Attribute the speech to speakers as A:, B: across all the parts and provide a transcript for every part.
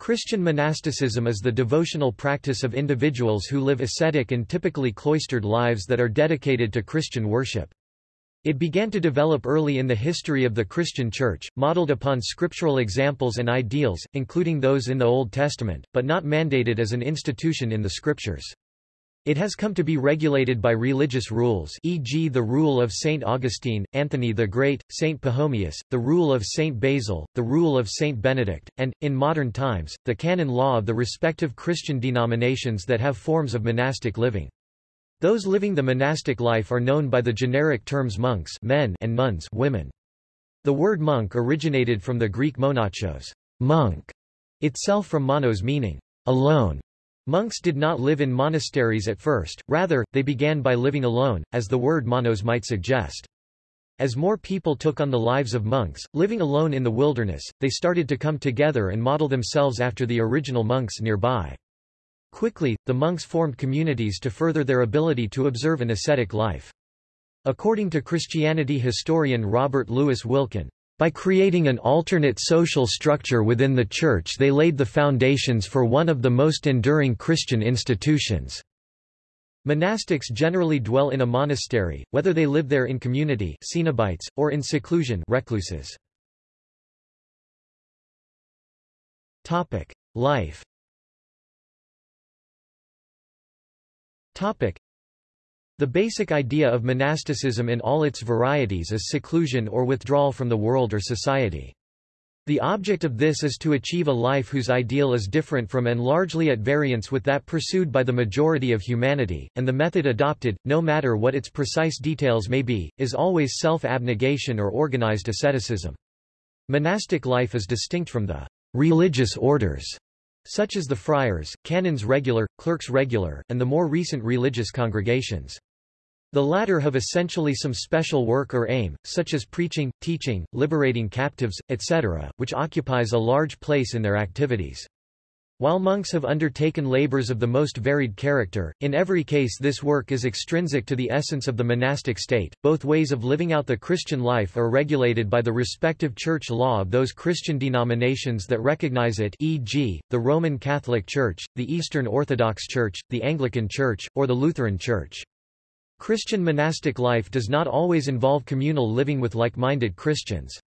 A: Christian monasticism is the devotional practice of individuals who live ascetic and typically cloistered lives that are dedicated to Christian worship. It began to develop early in the history of the Christian Church, modeled upon scriptural examples and ideals, including those in the Old Testament, but not mandated as an institution in the Scriptures. It has come to be regulated by religious rules e.g. the rule of St. Augustine, Anthony the Great, St. Pachomius, the rule of St. Basil, the rule of St. Benedict, and, in modern times, the canon law of the respective Christian denominations that have forms of monastic living. Those living the monastic life are known by the generic terms monks men and nuns women. The word monk originated from the Greek monachos monk, itself from monos meaning alone. Monks did not live in monasteries at first, rather, they began by living alone, as the word monos might suggest. As more people took on the lives of monks, living alone in the wilderness, they started to come together and model themselves after the original monks nearby. Quickly, the monks formed communities to further their ability to observe an ascetic life. According to Christianity historian Robert Louis Wilken, by creating an alternate social structure within the Church they laid the foundations for one of the most enduring Christian institutions. Monastics generally dwell in a monastery, whether they live there in community cenobites, or in seclusion recluses. Life the basic idea of monasticism in all its varieties is seclusion or withdrawal from the world or society. The object of this is to achieve a life whose ideal is different from and largely at variance with that pursued by the majority of humanity, and the method adopted, no matter what its precise details may be, is always self-abnegation or organized asceticism. Monastic life is distinct from the religious orders such as the friars, canons regular, clerks regular, and the more recent religious congregations. The latter have essentially some special work or aim, such as preaching, teaching, liberating captives, etc., which occupies a large place in their activities. While monks have undertaken labors of the most varied character, in every case this work is extrinsic to the essence of the monastic state. Both ways of living out the Christian life are regulated by the respective church law of those Christian denominations that recognize it e.g., the Roman Catholic Church, the Eastern Orthodox Church, the Anglican Church, or the Lutheran Church. Christian monastic life does not always involve communal living with like-minded Christians.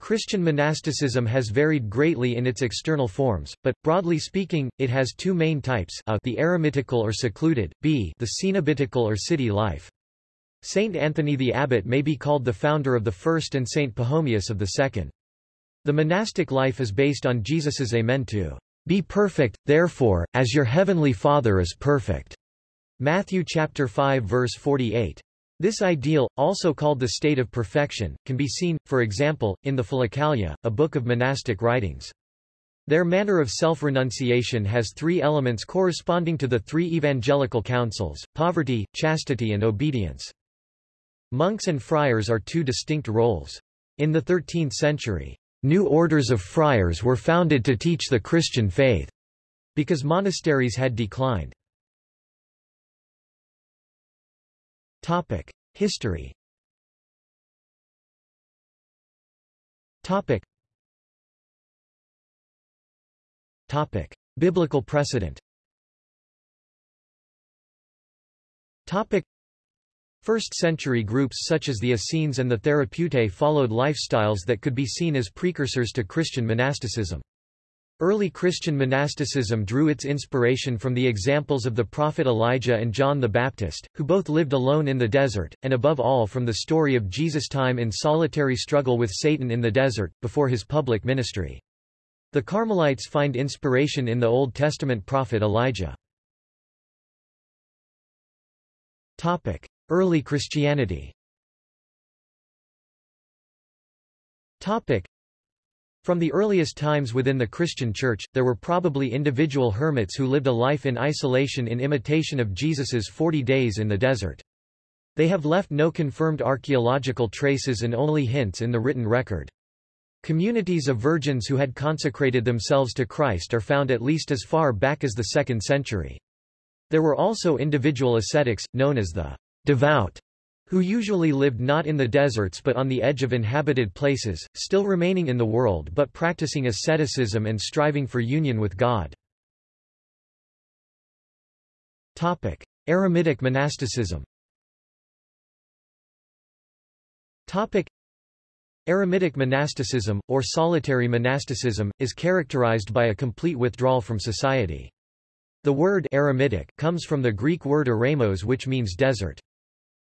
A: Christian monasticism has varied greatly in its external forms, but, broadly speaking, it has two main types a, the eremitical or secluded, b the cenobitical or city life. Saint Anthony the Abbot may be called the founder of the first and Saint Pachomius of the second. The monastic life is based on Jesus's amen to, "...be perfect, therefore, as your heavenly Father is perfect." Matthew chapter 5 verse 48. This ideal, also called the state of perfection, can be seen, for example, in the Philokalia, a book of monastic writings. Their manner of self-renunciation has three elements corresponding to the three evangelical counsels, poverty, chastity and obedience. Monks and friars are two distinct roles. In the 13th century, new orders of friars were founded to teach the Christian faith, because monasteries had declined. Topic: History. Topic. Topic: Biblical precedent. Topic. First-century groups such as the Essenes and the Therapeutae followed lifestyles that could be seen as precursors to Christian monasticism. Early Christian monasticism drew its inspiration from the examples of the prophet Elijah and John the Baptist, who both lived alone in the desert, and above all from the story of Jesus' time in solitary struggle with Satan in the desert, before his public ministry. The Carmelites find inspiration in the Old Testament prophet Elijah. Topic. Early Christianity from the earliest times within the Christian Church, there were probably individual hermits who lived a life in isolation in imitation of Jesus's 40 days in the desert. They have left no confirmed archaeological traces and only hints in the written record. Communities of virgins who had consecrated themselves to Christ are found at least as far back as the 2nd century. There were also individual ascetics, known as the devout, who usually lived not in the deserts but on the edge of inhabited places, still remaining in the world but practicing asceticism and striving for union with God. Topic: Eremitic monasticism Topic: Eremitic monasticism, or solitary monasticism, is characterized by a complete withdrawal from society. The word eremitic comes from the Greek word eremos which means desert.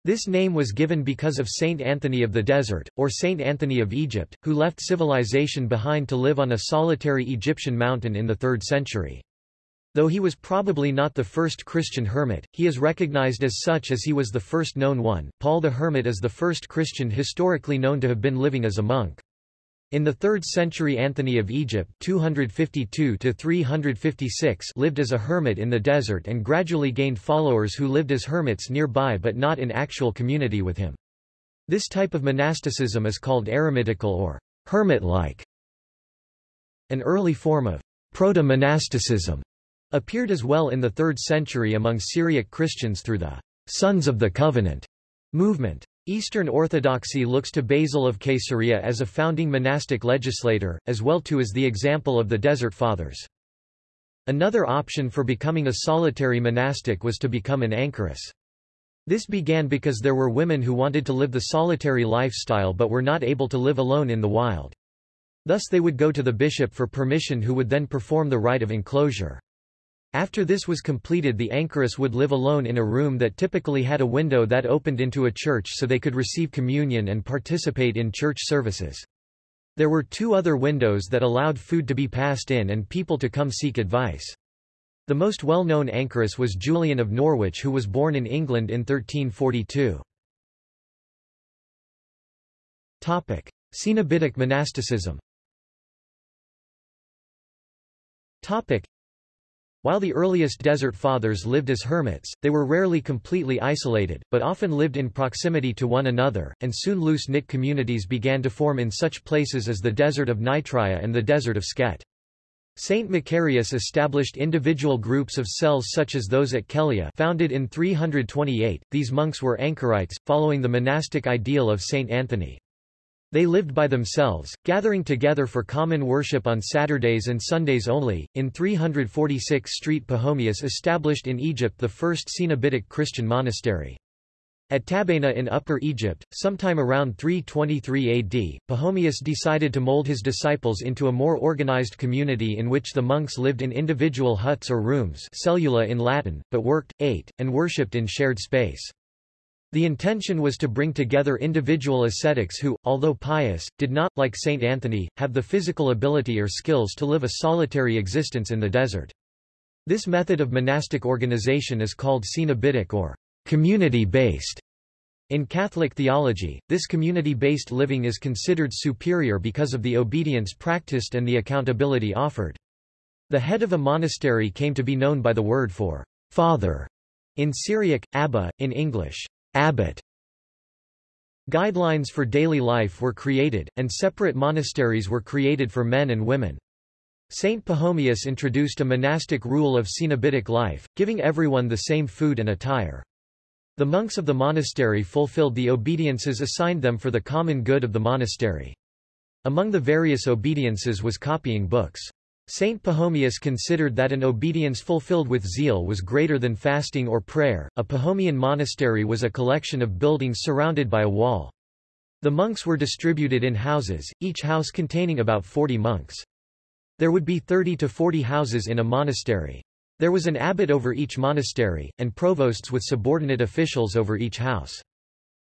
A: This name was given because of Saint Anthony of the Desert, or Saint Anthony of Egypt, who left civilization behind to live on a solitary Egyptian mountain in the 3rd century. Though he was probably not the first Christian hermit, he is recognized as such as he was the first known one. Paul the Hermit is the first Christian historically known to have been living as a monk. In the 3rd century Anthony of Egypt 252 lived as a hermit in the desert and gradually gained followers who lived as hermits nearby but not in actual community with him. This type of monasticism is called eremitical or hermit-like. An early form of proto-monasticism appeared as well in the 3rd century among Syriac Christians through the Sons of the Covenant movement. Eastern Orthodoxy looks to Basil of Caesarea as a founding monastic legislator, as well too as the example of the Desert Fathers. Another option for becoming a solitary monastic was to become an anchoress. This began because there were women who wanted to live the solitary lifestyle but were not able to live alone in the wild. Thus they would go to the bishop for permission who would then perform the rite of enclosure. After this was completed the anchoress would live alone in a room that typically had a window that opened into a church so they could receive communion and participate in church services. There were two other windows that allowed food to be passed in and people to come seek advice. The most well-known anchoress was Julian of Norwich who was born in England in 1342. Cenobitic monasticism while the earliest Desert Fathers lived as hermits, they were rarely completely isolated, but often lived in proximity to one another, and soon loose-knit communities began to form in such places as the desert of Nitria and the desert of Skete. Saint Macarius established individual groups of cells such as those at Kellia founded in 328. These monks were anchorites, following the monastic ideal of Saint Anthony. They lived by themselves, gathering together for common worship on Saturdays and Sundays only. In 346 Street Pachomius established in Egypt the first Cenobitic Christian monastery. At Tabaina in Upper Egypt, sometime around 323 AD, Pachomius decided to mold his disciples into a more organized community in which the monks lived in individual huts or rooms cellula in Latin, but worked, ate, and worshipped in shared space. The intention was to bring together individual ascetics who, although pious, did not, like Saint Anthony, have the physical ability or skills to live a solitary existence in the desert. This method of monastic organization is called cenobitic or community-based. In Catholic theology, this community-based living is considered superior because of the obedience practiced and the accountability offered. The head of a monastery came to be known by the word for father in Syriac, Abba, in English. Abbot Guidelines for daily life were created, and separate monasteries were created for men and women. Saint Pachomius introduced a monastic rule of cenobitic life, giving everyone the same food and attire. The monks of the monastery fulfilled the obediences assigned them for the common good of the monastery. Among the various obediences was copying books. Saint Pachomius considered that an obedience fulfilled with zeal was greater than fasting or prayer. A Pachomian monastery was a collection of buildings surrounded by a wall. The monks were distributed in houses, each house containing about 40 monks. There would be 30 to 40 houses in a monastery. There was an abbot over each monastery, and provosts with subordinate officials over each house.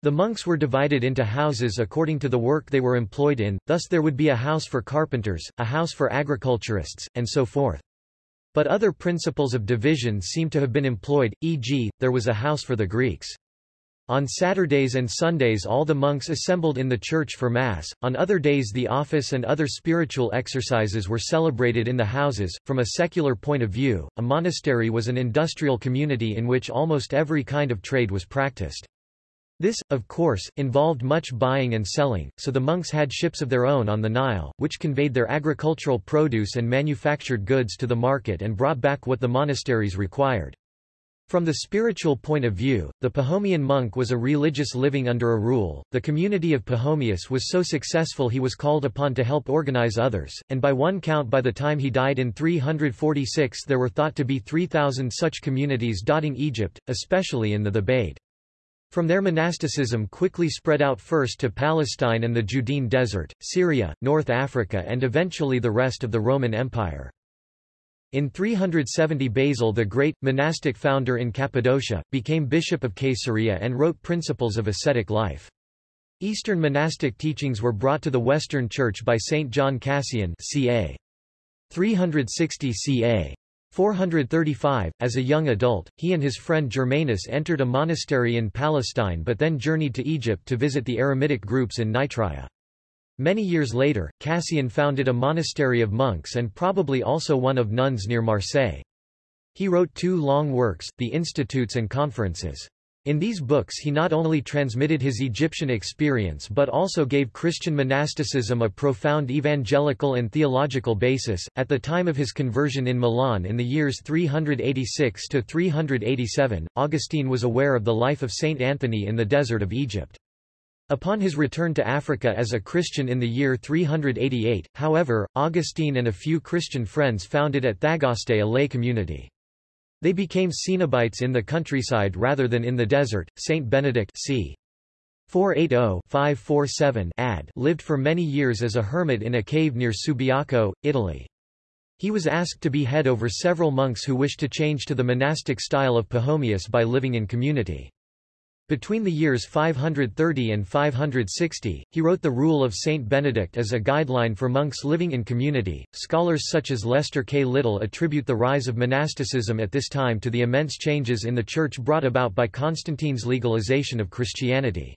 A: The monks were divided into houses according to the work they were employed in, thus there would be a house for carpenters, a house for agriculturists, and so forth. But other principles of division seem to have been employed, e.g., there was a house for the Greeks. On Saturdays and Sundays all the monks assembled in the church for Mass, on other days the office and other spiritual exercises were celebrated in the houses. From a secular point of view, a monastery was an industrial community in which almost every kind of trade was practiced. This, of course, involved much buying and selling, so the monks had ships of their own on the Nile, which conveyed their agricultural produce and manufactured goods to the market and brought back what the monasteries required. From the spiritual point of view, the Pachomian monk was a religious living under a rule. The community of Pachomius was so successful he was called upon to help organize others, and by one count by the time he died in 346 there were thought to be 3,000 such communities dotting Egypt, especially in the Thebaid. From there monasticism quickly spread out first to Palestine and the Judean Desert, Syria, North Africa and eventually the rest of the Roman Empire. In 370 Basil the Great, monastic founder in Cappadocia, became bishop of Caesarea and wrote Principles of Ascetic Life. Eastern monastic teachings were brought to the Western Church by Saint John Cassian ca. 360 ca. 435, as a young adult, he and his friend Germanus entered a monastery in Palestine but then journeyed to Egypt to visit the Eremitic groups in Nitria. Many years later, Cassian founded a monastery of monks and probably also one of nuns near Marseille. He wrote two long works, the Institutes and Conferences. In these books he not only transmitted his Egyptian experience but also gave Christian monasticism a profound evangelical and theological basis. At the time of his conversion in Milan in the years 386 to 387, Augustine was aware of the life of Saint Anthony in the desert of Egypt. Upon his return to Africa as a Christian in the year 388, however, Augustine and a few Christian friends founded at Thagaste a lay community. They became Cenobites in the countryside rather than in the desert. Saint Benedict c. 480-547 ad lived for many years as a hermit in a cave near Subiaco, Italy. He was asked to be head over several monks who wished to change to the monastic style of Pachomius by living in community. Between the years 530 and 560, he wrote the Rule of Saint Benedict as a guideline for monks living in community. Scholars such as Lester K. Little attribute the rise of monasticism at this time to the immense changes in the Church brought about by Constantine's legalization of Christianity.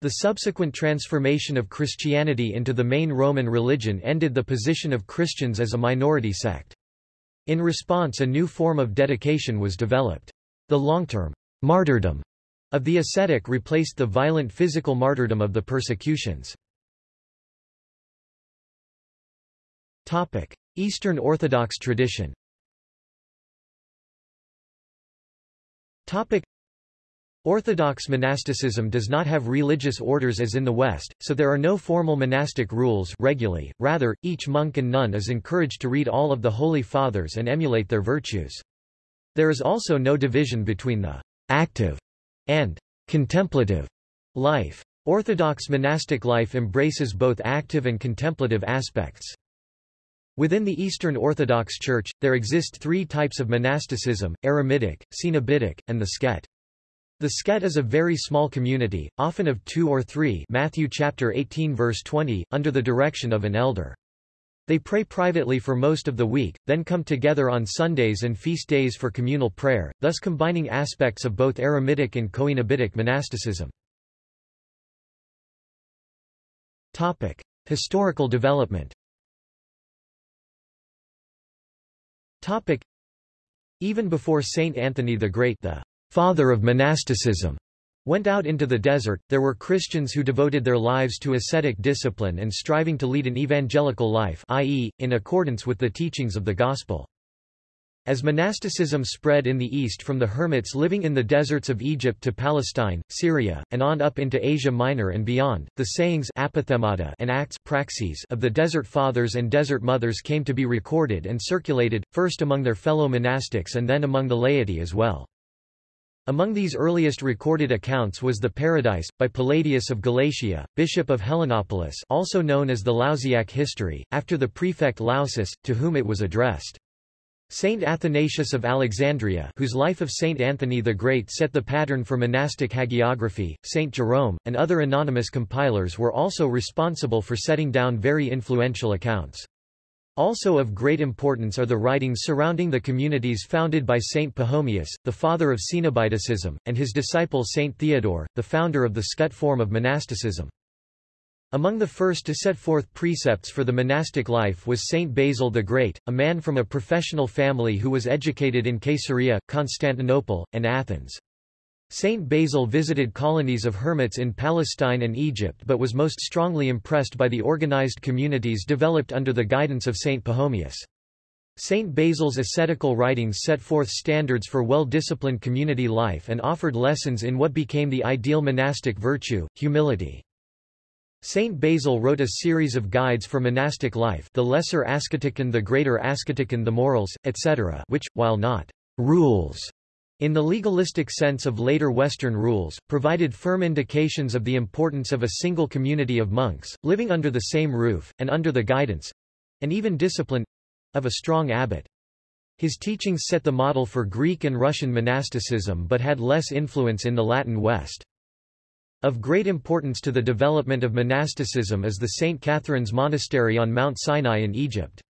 A: The subsequent transformation of Christianity into the main Roman religion ended the position of Christians as a minority sect. In response a new form of dedication was developed. The long-term martyrdom of the ascetic replaced the violent physical martyrdom of the persecutions. Eastern Orthodox tradition Orthodox monasticism does not have religious orders as in the West, so there are no formal monastic rules regulae, rather, each monk and nun is encouraged to read all of the Holy Fathers and emulate their virtues. There is also no division between the active and contemplative life. Orthodox monastic life embraces both active and contemplative aspects. Within the Eastern Orthodox Church, there exist three types of monasticism, eremitic, cenobitic, and the skete. The skete is a very small community, often of two or three Matthew chapter 18 verse 20, under the direction of an elder. They pray privately for most of the week, then come together on Sundays and feast days for communal prayer, thus combining aspects of both eremitic and coenobitic monasticism. Topic: Historical development. Topic: Even before Saint Anthony the Great, the father of monasticism, went out into the desert, there were Christians who devoted their lives to ascetic discipline and striving to lead an evangelical life i.e., in accordance with the teachings of the Gospel. As monasticism spread in the east from the hermits living in the deserts of Egypt to Palestine, Syria, and on up into Asia Minor and beyond, the sayings and acts praxis of the Desert Fathers and Desert Mothers came to be recorded and circulated, first among their fellow monastics and then among the laity as well. Among these earliest recorded accounts was the Paradise, by Palladius of Galatia, bishop of Helenopolis also known as the Lausiac history, after the prefect Lausus, to whom it was addressed. Saint Athanasius of Alexandria whose life of Saint Anthony the Great set the pattern for monastic hagiography, Saint Jerome, and other anonymous compilers were also responsible for setting down very influential accounts. Also of great importance are the writings surrounding the communities founded by Saint Pachomius, the father of Cenobitism, and his disciple Saint Theodore, the founder of the skete form of monasticism. Among the first to set forth precepts for the monastic life was Saint Basil the Great, a man from a professional family who was educated in Caesarea, Constantinople, and Athens. Saint Basil visited colonies of hermits in Palestine and Egypt but was most strongly impressed by the organized communities developed under the guidance of Saint Pachomius. Saint Basil's ascetical writings set forth standards for well-disciplined community life and offered lessons in what became the ideal monastic virtue, humility. Saint Basil wrote a series of guides for monastic life the Lesser Asceticon the Greater Asceticon the Morals, etc. which, while not rules in the legalistic sense of later Western rules, provided firm indications of the importance of a single community of monks, living under the same roof, and under the guidance—and even discipline, of a strong abbot. His teachings set the model for Greek and Russian monasticism but had less influence in the Latin West. Of great importance to the development of monasticism is the St. Catherine's Monastery on Mount Sinai in Egypt.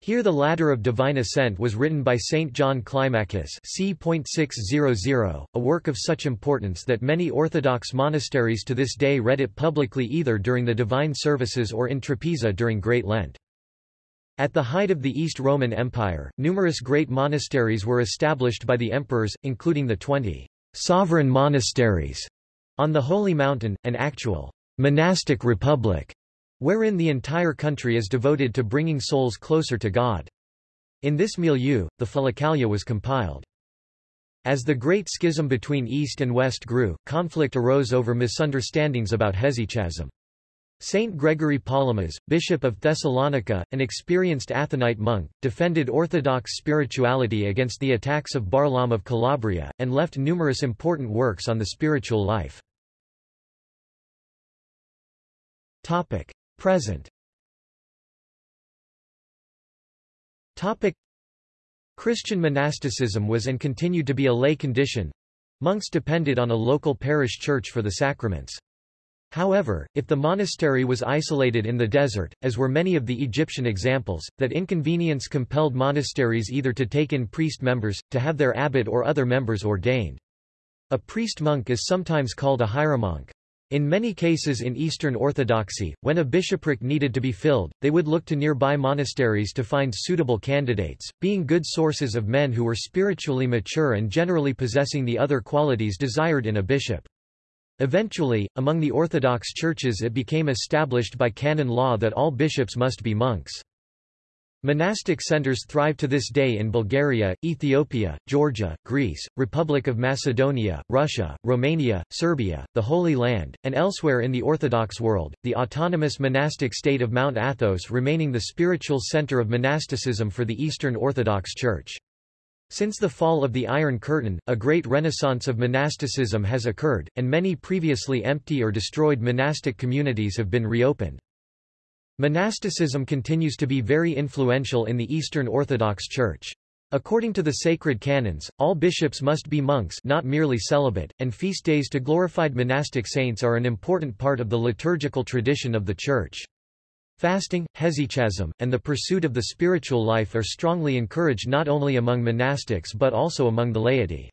A: Here the Ladder of Divine Ascent was written by St. John Climacus a work of such importance that many Orthodox monasteries to this day read it publicly either during the divine services or in Trapeza during Great Lent. At the height of the East Roman Empire, numerous great monasteries were established by the emperors, including the twenty sovereign monasteries on the Holy Mountain, an actual monastic republic, wherein the entire country is devoted to bringing souls closer to God. In this milieu, the Philokalia was compiled. As the great schism between East and West grew, conflict arose over misunderstandings about hesychasm. Saint Gregory Palamas, Bishop of Thessalonica, an experienced Athonite monk, defended Orthodox spirituality against the attacks of Barlaam of Calabria, and left numerous important works on the spiritual life. Present Christian monasticism was and continued to be a lay condition. Monks depended on a local parish church for the sacraments. However, if the monastery was isolated in the desert, as were many of the Egyptian examples, that inconvenience compelled monasteries either to take in priest members, to have their abbot or other members ordained. A priest-monk is sometimes called a hieromonk. In many cases in Eastern Orthodoxy, when a bishopric needed to be filled, they would look to nearby monasteries to find suitable candidates, being good sources of men who were spiritually mature and generally possessing the other qualities desired in a bishop. Eventually, among the Orthodox churches it became established by canon law that all bishops must be monks. Monastic centers thrive to this day in Bulgaria, Ethiopia, Georgia, Greece, Republic of Macedonia, Russia, Romania, Serbia, the Holy Land, and elsewhere in the Orthodox world, the autonomous monastic state of Mount Athos remaining the spiritual center of monasticism for the Eastern Orthodox Church. Since the fall of the Iron Curtain, a great renaissance of monasticism has occurred, and many previously empty or destroyed monastic communities have been reopened. Monasticism continues to be very influential in the Eastern Orthodox Church. According to the sacred canons, all bishops must be monks not merely celibate, and feast days to glorified monastic saints are an important part of the liturgical tradition of the Church. Fasting, hesychasm, and the pursuit of the spiritual life are strongly encouraged not only among monastics but also among the laity.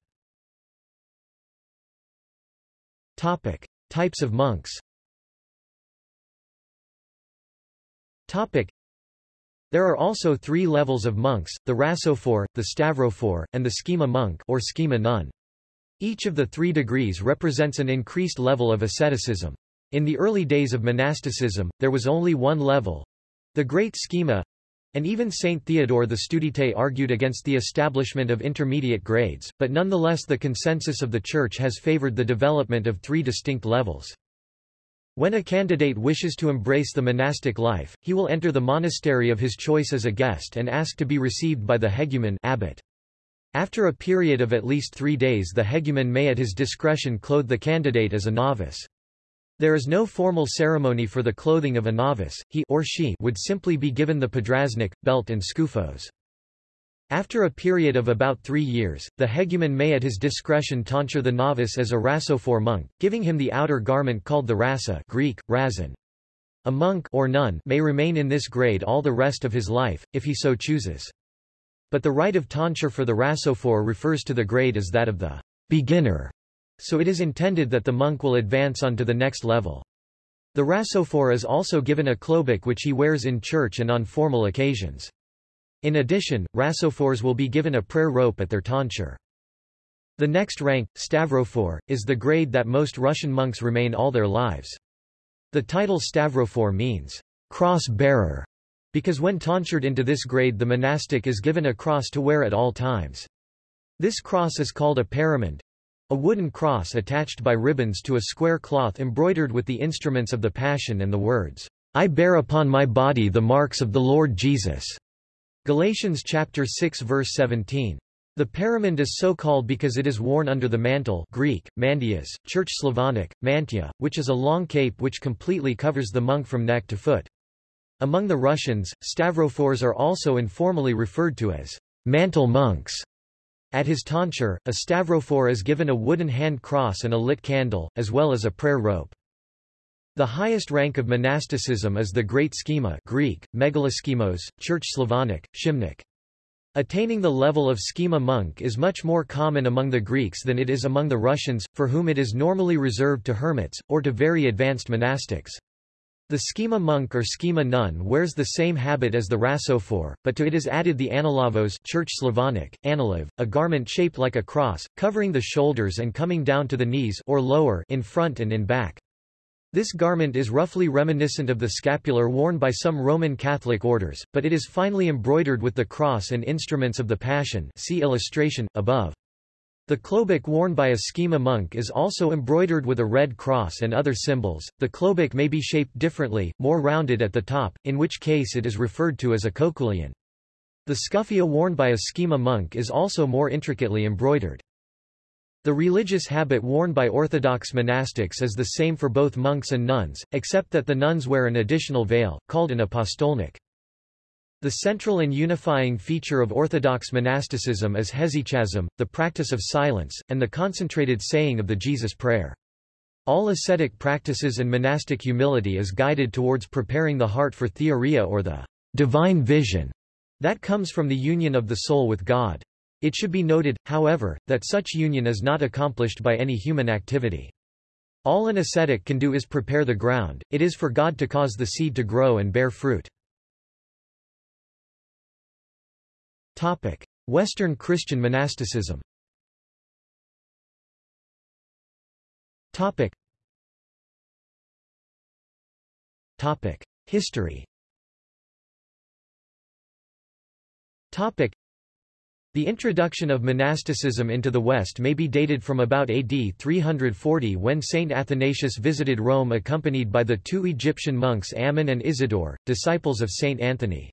A: Topic. Types of monks Topic. There are also three levels of monks, the rhasophore, the stavrophore, and the schema monk or schema nun. Each of the three degrees represents an increased level of asceticism. In the early days of monasticism, there was only one level—the Great Schema, and even Saint Theodore the Studite argued against the establishment of intermediate grades, but nonetheless the consensus of the Church has favored the development of three distinct levels. When a candidate wishes to embrace the monastic life, he will enter the monastery of his choice as a guest and ask to be received by the hegumen abbot. After a period of at least three days the hegumen may at his discretion clothe the candidate as a novice. There is no formal ceremony for the clothing of a novice, he or she would simply be given the podraznik, belt and skufos. After a period of about three years, the hegumen may at his discretion tonsure the novice as a rhasophore monk, giving him the outer garment called the rasa Greek, razon. A monk or nun may remain in this grade all the rest of his life, if he so chooses. But the rite of tonsure for the rhasophore refers to the grade as that of the beginner so it is intended that the monk will advance on to the next level. The rhasophore is also given a klobuk which he wears in church and on formal occasions. In addition, rhasophores will be given a prayer rope at their tonsure. The next rank, stavrophore, is the grade that most Russian monks remain all their lives. The title stavrophore means cross-bearer, because when tonsured into this grade the monastic is given a cross to wear at all times. This cross is called a paramand, a wooden cross attached by ribbons to a square cloth embroidered with the instruments of the Passion and the words, I bear upon my body the marks of the Lord Jesus. Galatians chapter 6 verse 17. The paramand is so called because it is worn under the mantle Greek, mandias, Church Slavonic, mantia, which is a long cape which completely covers the monk from neck to foot. Among the Russians, stavrophores are also informally referred to as mantle monks. At his tonsure, a stavrophore is given a wooden hand cross and a lit candle, as well as a prayer rope. The highest rank of monasticism is the Great Schema Greek, megaloschemos, Church Slavonic, Shimnik. Attaining the level of schema monk is much more common among the Greeks than it is among the Russians, for whom it is normally reserved to hermits, or to very advanced monastics. The schema monk or schema nun wears the same habit as the rasophore, but to it is added the analavos Church Slavonic, analav, a garment shaped like a cross, covering the shoulders and coming down to the knees or lower in front and in back. This garment is roughly reminiscent of the scapular worn by some Roman Catholic orders, but it is finely embroidered with the cross and instruments of the Passion see illustration, above. The klobuk worn by a schema monk is also embroidered with a red cross and other symbols. The klobuk may be shaped differently, more rounded at the top, in which case it is referred to as a kokulion. The scuffia worn by a schema monk is also more intricately embroidered. The religious habit worn by Orthodox monastics is the same for both monks and nuns, except that the nuns wear an additional veil, called an apostolnik. The central and unifying feature of Orthodox monasticism is hesychasm, the practice of silence, and the concentrated saying of the Jesus Prayer. All ascetic practices and monastic humility is guided towards preparing the heart for theoria or the divine vision that comes from the union of the soul with God. It should be noted, however, that such union is not accomplished by any human activity. All an ascetic can do is prepare the ground, it is for God to cause the seed to grow and bear fruit. Western Christian monasticism. Topic. Topic: History. Topic. The introduction of monasticism into the West may be dated from about AD 340 when Saint Athanasius visited Rome accompanied by the two Egyptian monks Ammon and Isidore, disciples of Saint Anthony.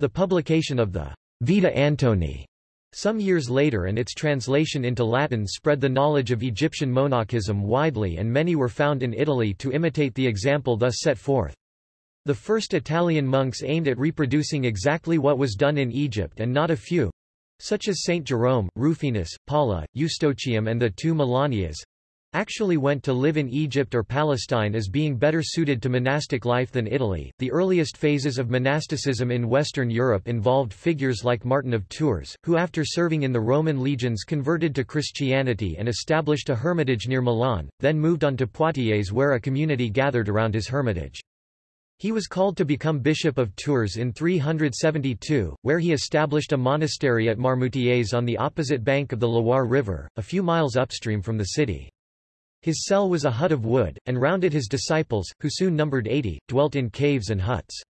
A: The publication of the Vita Antoni some years later and its translation into Latin spread the knowledge of Egyptian monachism widely and many were found in Italy to imitate the example thus set forth. The first Italian monks aimed at reproducing exactly what was done in Egypt and not a few, such as Saint Jerome, Rufinus, Paula, Eustochium and the two Melanias, actually went to live in Egypt or Palestine as being better suited to monastic life than Italy. The earliest phases of monasticism in Western Europe involved figures like Martin of Tours, who after serving in the Roman legions converted to Christianity and established a hermitage near Milan, then moved on to Poitiers where a community gathered around his hermitage. He was called to become Bishop of Tours in 372, where he established a monastery at Marmoutiers on the opposite bank of the Loire River, a few miles upstream from the city. His cell was a hut of wood, and round it his disciples, who soon numbered eighty, dwelt in caves and huts.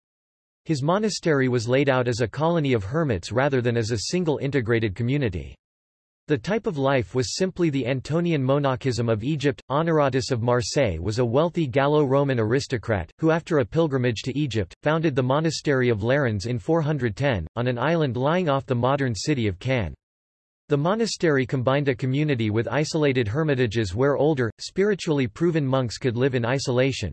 A: His monastery was laid out as a colony of hermits rather than as a single integrated community. The type of life was simply the Antonian monachism of Egypt. Honoratus of Marseille was a wealthy Gallo-Roman aristocrat, who after a pilgrimage to Egypt, founded the monastery of Lérins in 410, on an island lying off the modern city of Cannes. The monastery combined a community with isolated hermitages where older, spiritually proven monks could live in isolation.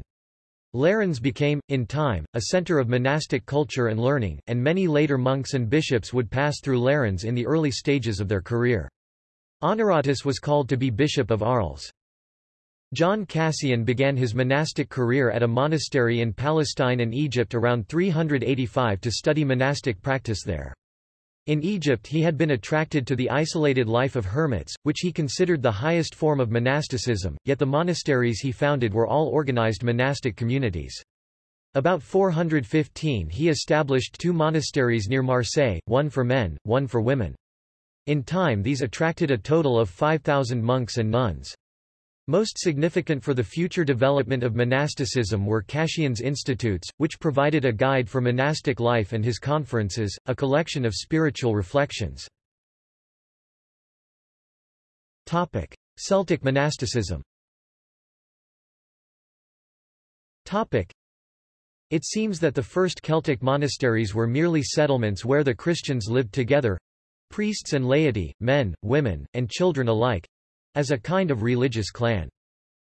A: Lérins became, in time, a center of monastic culture and learning, and many later monks and bishops would pass through Lérins in the early stages of their career. Honoratus was called to be bishop of Arles. John Cassian began his monastic career at a monastery in Palestine and Egypt around 385 to study monastic practice there. In Egypt he had been attracted to the isolated life of hermits, which he considered the highest form of monasticism, yet the monasteries he founded were all organized monastic communities. About 415 he established two monasteries near Marseille, one for men, one for women. In time these attracted a total of 5,000 monks and nuns. Most significant for the future development of monasticism were Cassian's institutes, which provided a guide for monastic life and his conferences, a collection of spiritual reflections. Celtic monasticism It seems that the first Celtic monasteries were merely settlements where the Christians lived together—priests and laity, men, women, and children alike—as a kind of religious clan.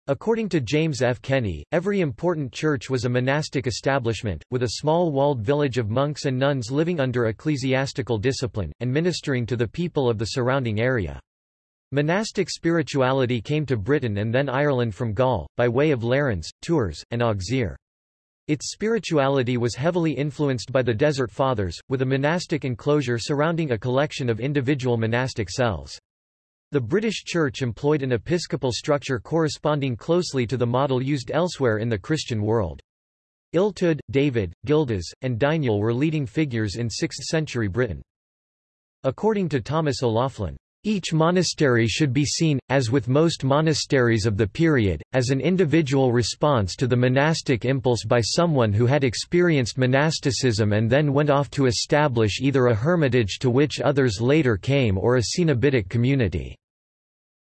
A: According to James F. Kenney, every important church was a monastic establishment, with a small walled village of monks and nuns living under ecclesiastical discipline, and ministering to the people of the surrounding area. Monastic spirituality came to Britain and then Ireland from Gaul, by way of Lérins, Tours, and Auxerre. Its spirituality was heavily influenced by the Desert Fathers, with a monastic enclosure surrounding a collection of individual monastic cells. The British Church employed an episcopal structure corresponding closely to the model used elsewhere in the Christian world. Illtyd, David, Gildas, and Deiniol were leading figures in 6th-century Britain. According to Thomas O'Loughlin, each monastery should be seen, as with most monasteries of the period, as an individual response to the monastic impulse by someone who had experienced monasticism and then went off to establish either a hermitage to which others later came or a cenobitic community.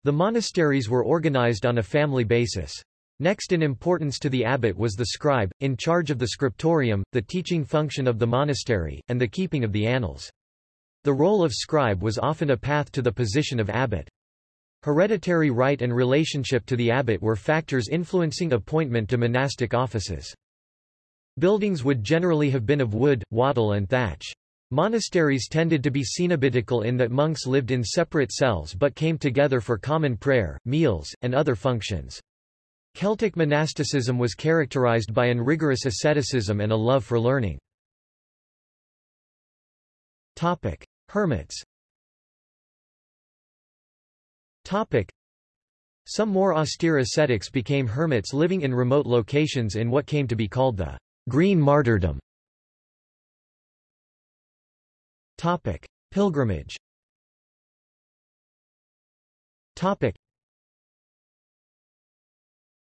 A: The monasteries were organized on a family basis. Next in importance to the abbot was the scribe, in charge of the scriptorium, the teaching function of the monastery, and the keeping of the annals. The role of scribe was often a path to the position of abbot. Hereditary right and relationship to the abbot were factors influencing appointment to monastic offices. Buildings would generally have been of wood, wattle and thatch. Monasteries tended to be cenobitical in that monks lived in separate cells but came together for common prayer, meals, and other functions. Celtic monasticism was characterized by an rigorous asceticism and a love for learning. Topic. Hermits Topic. Some more austere ascetics became hermits living in remote locations in what came to be called the green martyrdom. Topic. Pilgrimage Topic.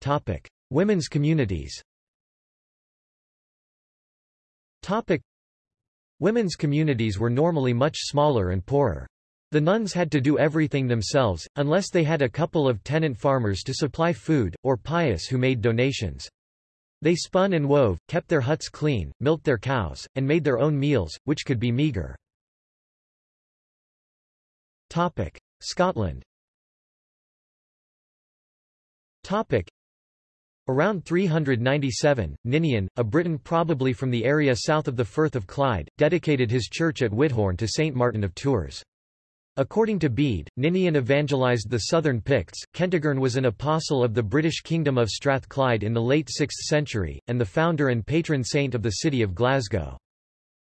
A: Topic. Women's communities Topic. Women's communities were normally much smaller and poorer. The nuns had to do everything themselves, unless they had a couple of tenant farmers to supply food, or pious who made donations. They spun and wove, kept their huts clean, milked their cows, and made their own meals, which could be meagre. Topic. Scotland Around 397, Ninian, a Briton probably from the area south of the Firth of Clyde, dedicated his church at Whithorn to Saint Martin of Tours. According to Bede, Ninian evangelized the southern Picts. Kentigern was an apostle of the British Kingdom of Strathclyde in the late 6th century, and the founder and patron saint of the city of Glasgow.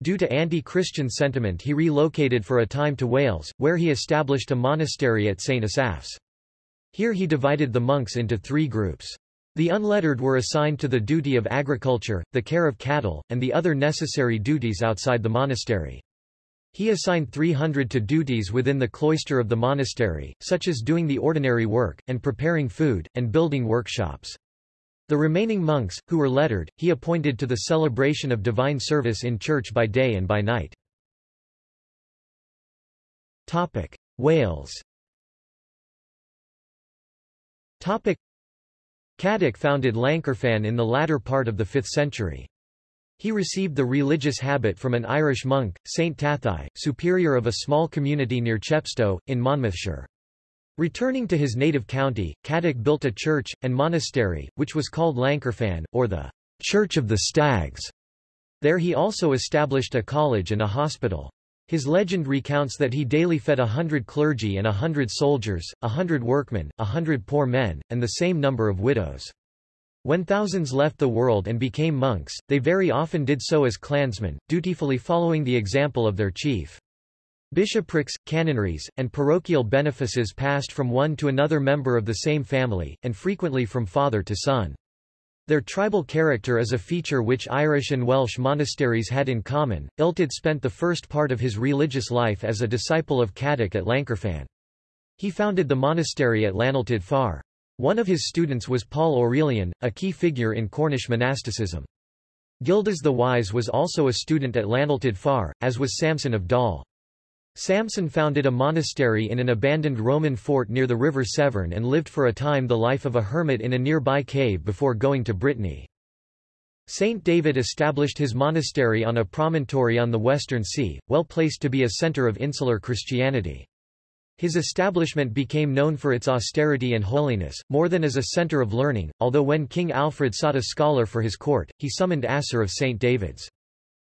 A: Due to anti-Christian sentiment he relocated for a time to Wales, where he established a monastery at St. Asaph's. Here he divided the monks into three groups. The unlettered were assigned to the duty of agriculture, the care of cattle, and the other necessary duties outside the monastery. He assigned 300 to duties within the cloister of the monastery, such as doing the ordinary work, and preparing food, and building workshops. The remaining monks, who were lettered, he appointed to the celebration of divine service in church by day and by night. Wales Cadoc founded Llancarfan in the latter part of the 5th century. He received the religious habit from an Irish monk, Saint Tathai, superior of a small community near Chepstow, in Monmouthshire. Returning to his native county, Cadoc built a church, and monastery, which was called Llancarfan, or the Church of the Stags. There he also established a college and a hospital. His legend recounts that he daily fed a hundred clergy and a hundred soldiers, a hundred workmen, a hundred poor men, and the same number of widows. When thousands left the world and became monks, they very often did so as clansmen, dutifully following the example of their chief. Bishoprics, canonries, and parochial benefices passed from one to another member of the same family, and frequently from father to son. Their tribal character is a feature which Irish and Welsh monasteries had in common. Illtyd spent the first part of his religious life as a disciple of Cadoc at Llancarfan. He founded the monastery at Llanilltud Fawr. One of his students was Paul Aurelian, a key figure in Cornish monasticism. Gildas the Wise was also a student at Llanilltud Fawr, as was Samson of Dol. Samson founded a monastery in an abandoned Roman fort near the river Severn and lived for a time the life of a hermit in a nearby cave before going to Brittany. Saint David established his monastery on a promontory on the Western Sea, well placed to be a center of insular Christianity. His establishment became known for its austerity and holiness, more than as a center of learning, although when King Alfred sought a scholar for his court, he summoned Asser of St. David's.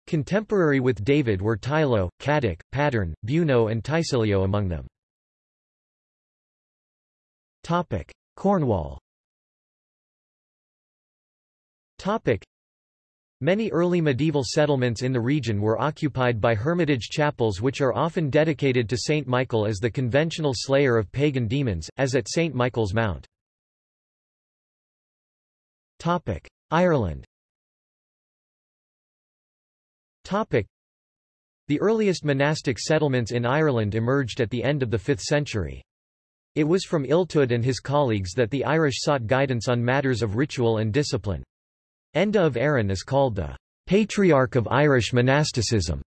A: Contemporary with David were Teilo, Cadoc, Padarn, Beuno and Tysilio among them. Topic. Cornwall Topic. Many early medieval settlements in the region were occupied by hermitage chapels which are often dedicated to Saint Michael as the conventional slayer of pagan demons, as at Saint Michael's Mount. Topic. Ireland The earliest monastic settlements in Ireland emerged at the end of the 5th century. It was from Illtud and his colleagues that the Irish sought guidance on matters of ritual and discipline. Enda of Aran is called the patriarch of Irish monasticism.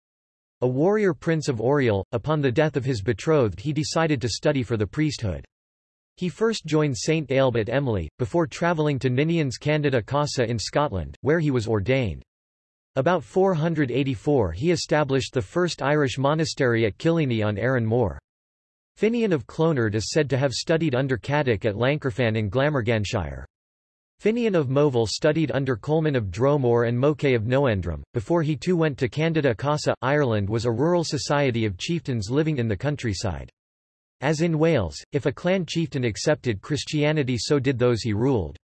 A: A warrior prince of Oriel, upon the death of his betrothed he decided to study for the priesthood. He first joined St Ailbe at Emly, before travelling to Ninian's Candida Casa in Scotland, where he was ordained. About 484 he established the first Irish monastery at Killiney on Arran Moor. Finian of Clonard is said to have studied under Cadoc at Llancarfan in Glamorganshire. Finian of Moville studied under Colman of Dromore and Moke of Nendrum, before he too went to Candida Casa. Ireland was a rural society of chieftains living in the countryside. As in Wales, if a clan chieftain accepted Christianity so did those he ruled.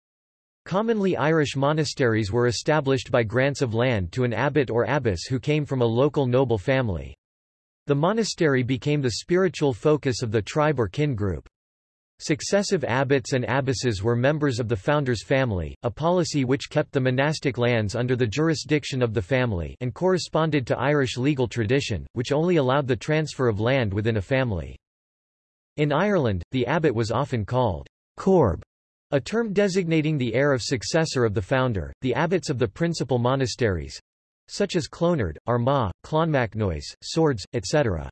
A: Commonly Irish monasteries were established by grants of land to an abbot or abbess who came from a local noble family. The monastery became the spiritual focus of the tribe or kin group. Successive abbots and abbesses were members of the founder's family, a policy which kept the monastic lands under the jurisdiction of the family and corresponded to Irish legal tradition, which only allowed the transfer of land within a family. In Ireland, the abbot was often called coarb, a term designating the heir of successor of the founder. The abbots of the principal monasteries, such as Clonard, Armagh, Clonmacnoise, Swords, etc.,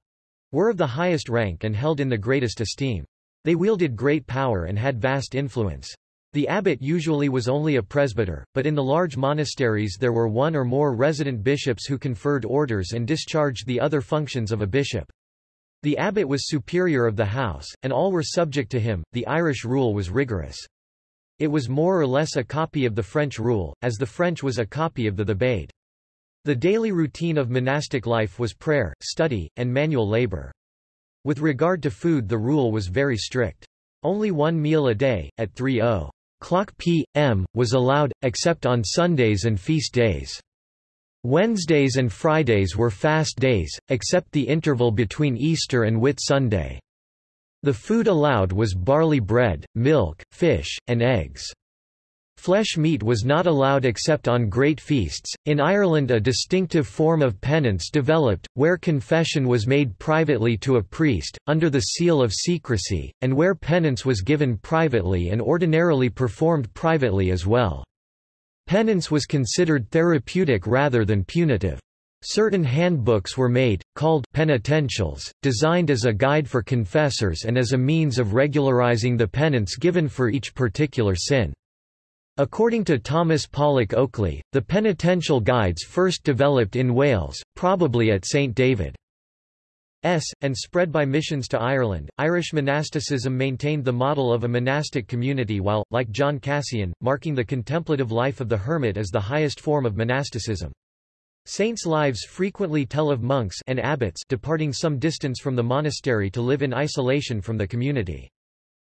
A: were of the highest rank and held in the greatest esteem. They wielded great power and had vast influence. The abbot usually was only a presbyter, but in the large monasteries there were one or more resident bishops who conferred orders and discharged the other functions of a bishop. The abbot was superior of the house, and all were subject to him. The Irish rule was rigorous. It was more or less a copy of the French rule, as the French was a copy of the Thebaid. The daily routine of monastic life was prayer, study, and manual labor. With regard to food the rule was very strict. Only one meal a day, at 3.0 clock p.m., was allowed, except on Sundays and feast days. Wednesdays and Fridays were fast days, except the interval between Easter and Whit Sunday. The food allowed was barley bread, milk, fish, and eggs. Flesh meat was not allowed except on great feasts. In Ireland, a distinctive form of penance developed, where confession was made privately to a priest, under the seal of secrecy, and where penance was given privately and ordinarily performed privately as well. Penance was considered therapeutic rather than punitive. Certain handbooks were made, called penitentials, designed as a guide for confessors and as a means of regularizing the penance given for each particular sin. According to Thomas Pollock Oakley, the penitential guides first developed in Wales, probably at St. David's, and spread by missions to Ireland. Irish monasticism maintained the model of a monastic community while, like John Cassian, marking the contemplative life of the hermit as the highest form of monasticism. Saints' lives frequently tell of monks and abbots departing some distance from the monastery to live in isolation from the community.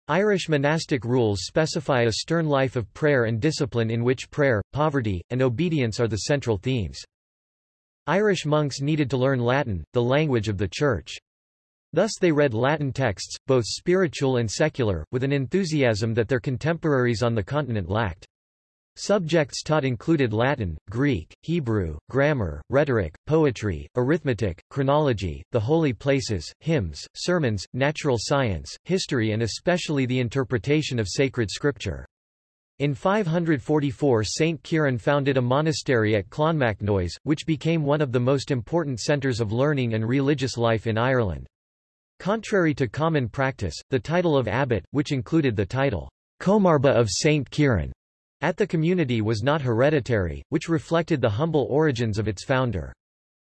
A: Irish monastic rules specify a stern life of prayer and discipline in which prayer, poverty, and obedience are the central themes. Irish monks needed to learn Latin, the language of the Church. Thus they read Latin texts, both spiritual and secular, with an enthusiasm that their contemporaries on the continent lacked. Subjects taught included Latin, Greek, Hebrew, grammar, rhetoric, poetry, arithmetic, chronology, the holy places, hymns, sermons, natural science, history and especially the interpretation of sacred scripture. In 544 St. Kieran founded a monastery at Clonmacnoise, which became one of the most important centres of learning and religious life in Ireland. Contrary to common practice, the title of abbot, which included the title, Comarba of St. Kieran, at the community was not hereditary, which reflected the humble origins of its founder.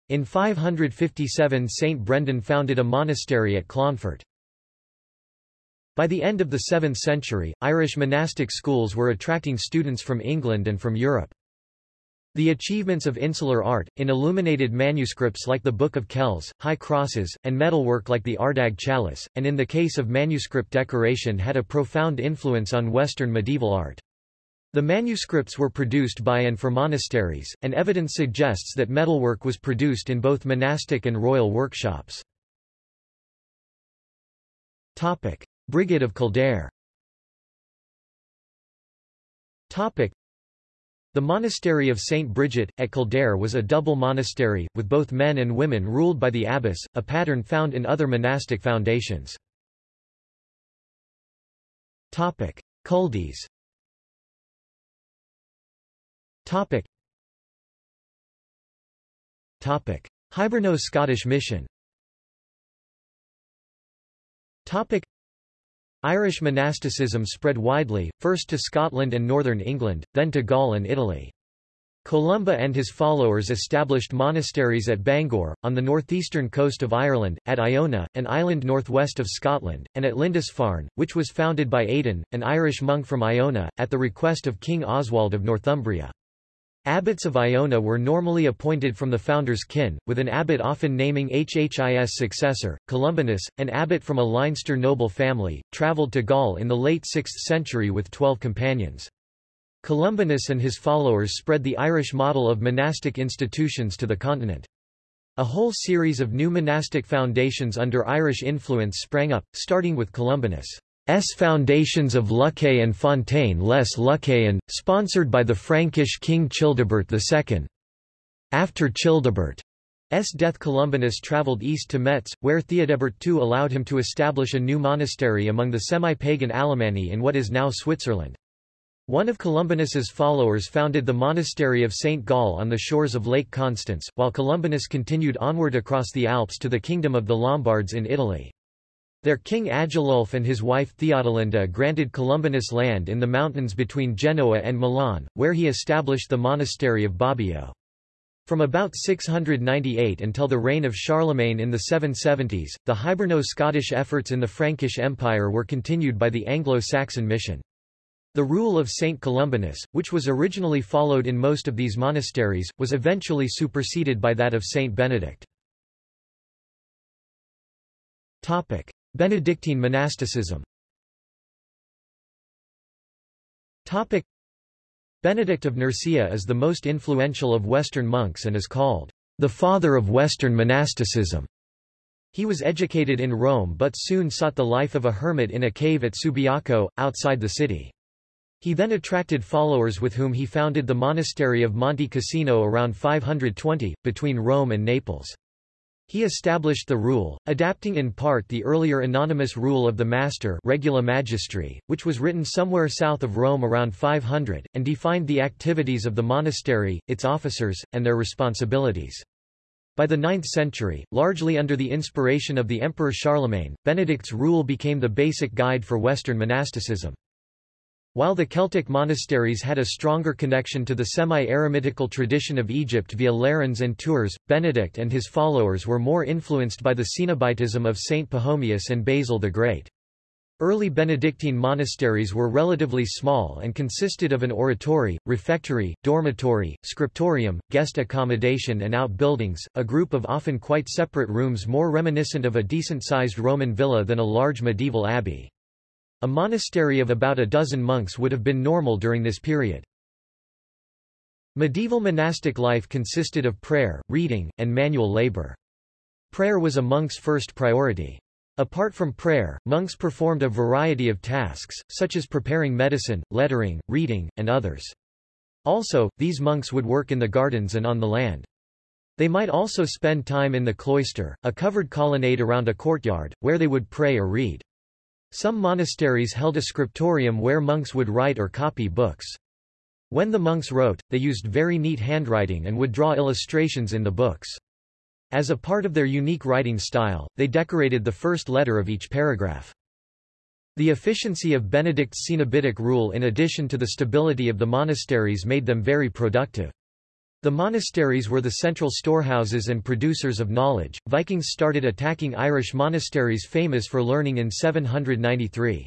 A: In 557 St. Brendan founded a monastery at Clonfert. By the end of the 7th century, Irish monastic schools were attracting students from England and from Europe. The achievements of insular art, in illuminated manuscripts like the Book of Kells, high crosses, and metalwork like the Ardagh chalice, and in the case of manuscript decoration had a profound influence on Western medieval art. The manuscripts were produced by and for monasteries, and evidence suggests that metalwork was produced in both monastic and royal workshops. Topic. Brigid of Kildare Topic. The monastery of St. Bridget, at Kildare was a double monastery, with both men and women ruled by the abbess, a pattern found in other monastic foundations. Topic. Culdees Topic. Topic. Hiberno-Scottish mission Topic. Irish monasticism spread widely, first to Scotland and northern England, then to Gaul and Italy. Columba and his followers established monasteries at Bangor, on the northeastern coast of Ireland, at Iona, an island northwest of Scotland, and at Lindisfarne, which was founded by Aidan, an Irish monk from Iona, at the request of King Oswald of Northumbria. Abbots of Iona were normally appointed from the founder's kin, with an abbot often naming Hhis successor. Columbanus, an abbot from a Leinster noble family, travelled to Gaul in the late 6th century with twelve companions. Columbanus and his followers spread the Irish model of monastic institutions to the continent. A whole series of new monastic foundations under Irish influence sprang up, starting with Columbanus. S. Foundations of Luxeuil and Fontaine les Lucayan, sponsored by the Frankish king Childebert II. After Childebert's death Columbanus travelled east to Metz, where Theodebert II allowed him to establish a new monastery among the semi-pagan Alemanni in what is now Switzerland. One of Columbanus's followers founded the monastery of St. Gall on the shores of Lake Constance, while Columbanus continued onward across the Alps to the kingdom of the Lombards in Italy. Their king Agilulf and his wife Theodelinda granted Columbanus land in the mountains between Genoa and Milan, where he established the monastery of Bobbio. From about 698 until the reign of Charlemagne in the 770s, the Hiberno-Scottish efforts in the Frankish Empire were continued by the Anglo-Saxon mission. The rule of Saint Columbanus, which was originally followed in most of these monasteries, was eventually superseded by that of Saint Benedict. Topic. Benedictine monasticism Topic. Benedict of Nursia is the most influential of Western monks and is called the father of Western monasticism. He was educated in Rome but soon sought the life of a hermit in a cave at Subiaco, outside the city. He then attracted followers with whom he founded the monastery of Monte Cassino around 520, between Rome and Naples. He established the rule, adapting in part the earlier anonymous rule of the master Regula Magistri, which was written somewhere south of Rome around 500, and defined the activities of the monastery, its officers, and their responsibilities. By the 9th century, largely under the inspiration of the Emperor Charlemagne, Benedict's rule became the basic guide for Western monasticism. While the Celtic monasteries had a stronger connection to the semi-eremitical tradition of Egypt via Lérins and Tours, Benedict and his followers were more influenced by the Cenobitism of Saint Pachomius and Basil the Great. Early Benedictine monasteries were relatively small and consisted of an oratory, refectory, dormitory, scriptorium, guest accommodation and outbuildings, a group of often quite separate rooms more reminiscent of a decent-sized Roman villa than a large medieval abbey. A monastery of about a dozen monks would have been normal during this period. Medieval monastic life consisted of prayer, reading, and manual labor. Prayer was a monk's first priority. Apart from prayer, monks performed a variety of tasks, such as preparing medicine, lettering, reading, and others. Also, these monks would work in the gardens and on the land. They might also spend time in the cloister, a covered colonnade around a courtyard, where they would pray or read. Some monasteries held a scriptorium where monks would write or copy books. When the monks wrote, they used very neat handwriting and would draw illustrations in the books. As a part of their unique writing style, they decorated the first letter of each paragraph. The efficiency of Benedict's Cenobitic rule in addition to the stability of the monasteries made them very productive. The monasteries were the central storehouses and producers of knowledge. Vikings started attacking Irish monasteries famous for learning in 793.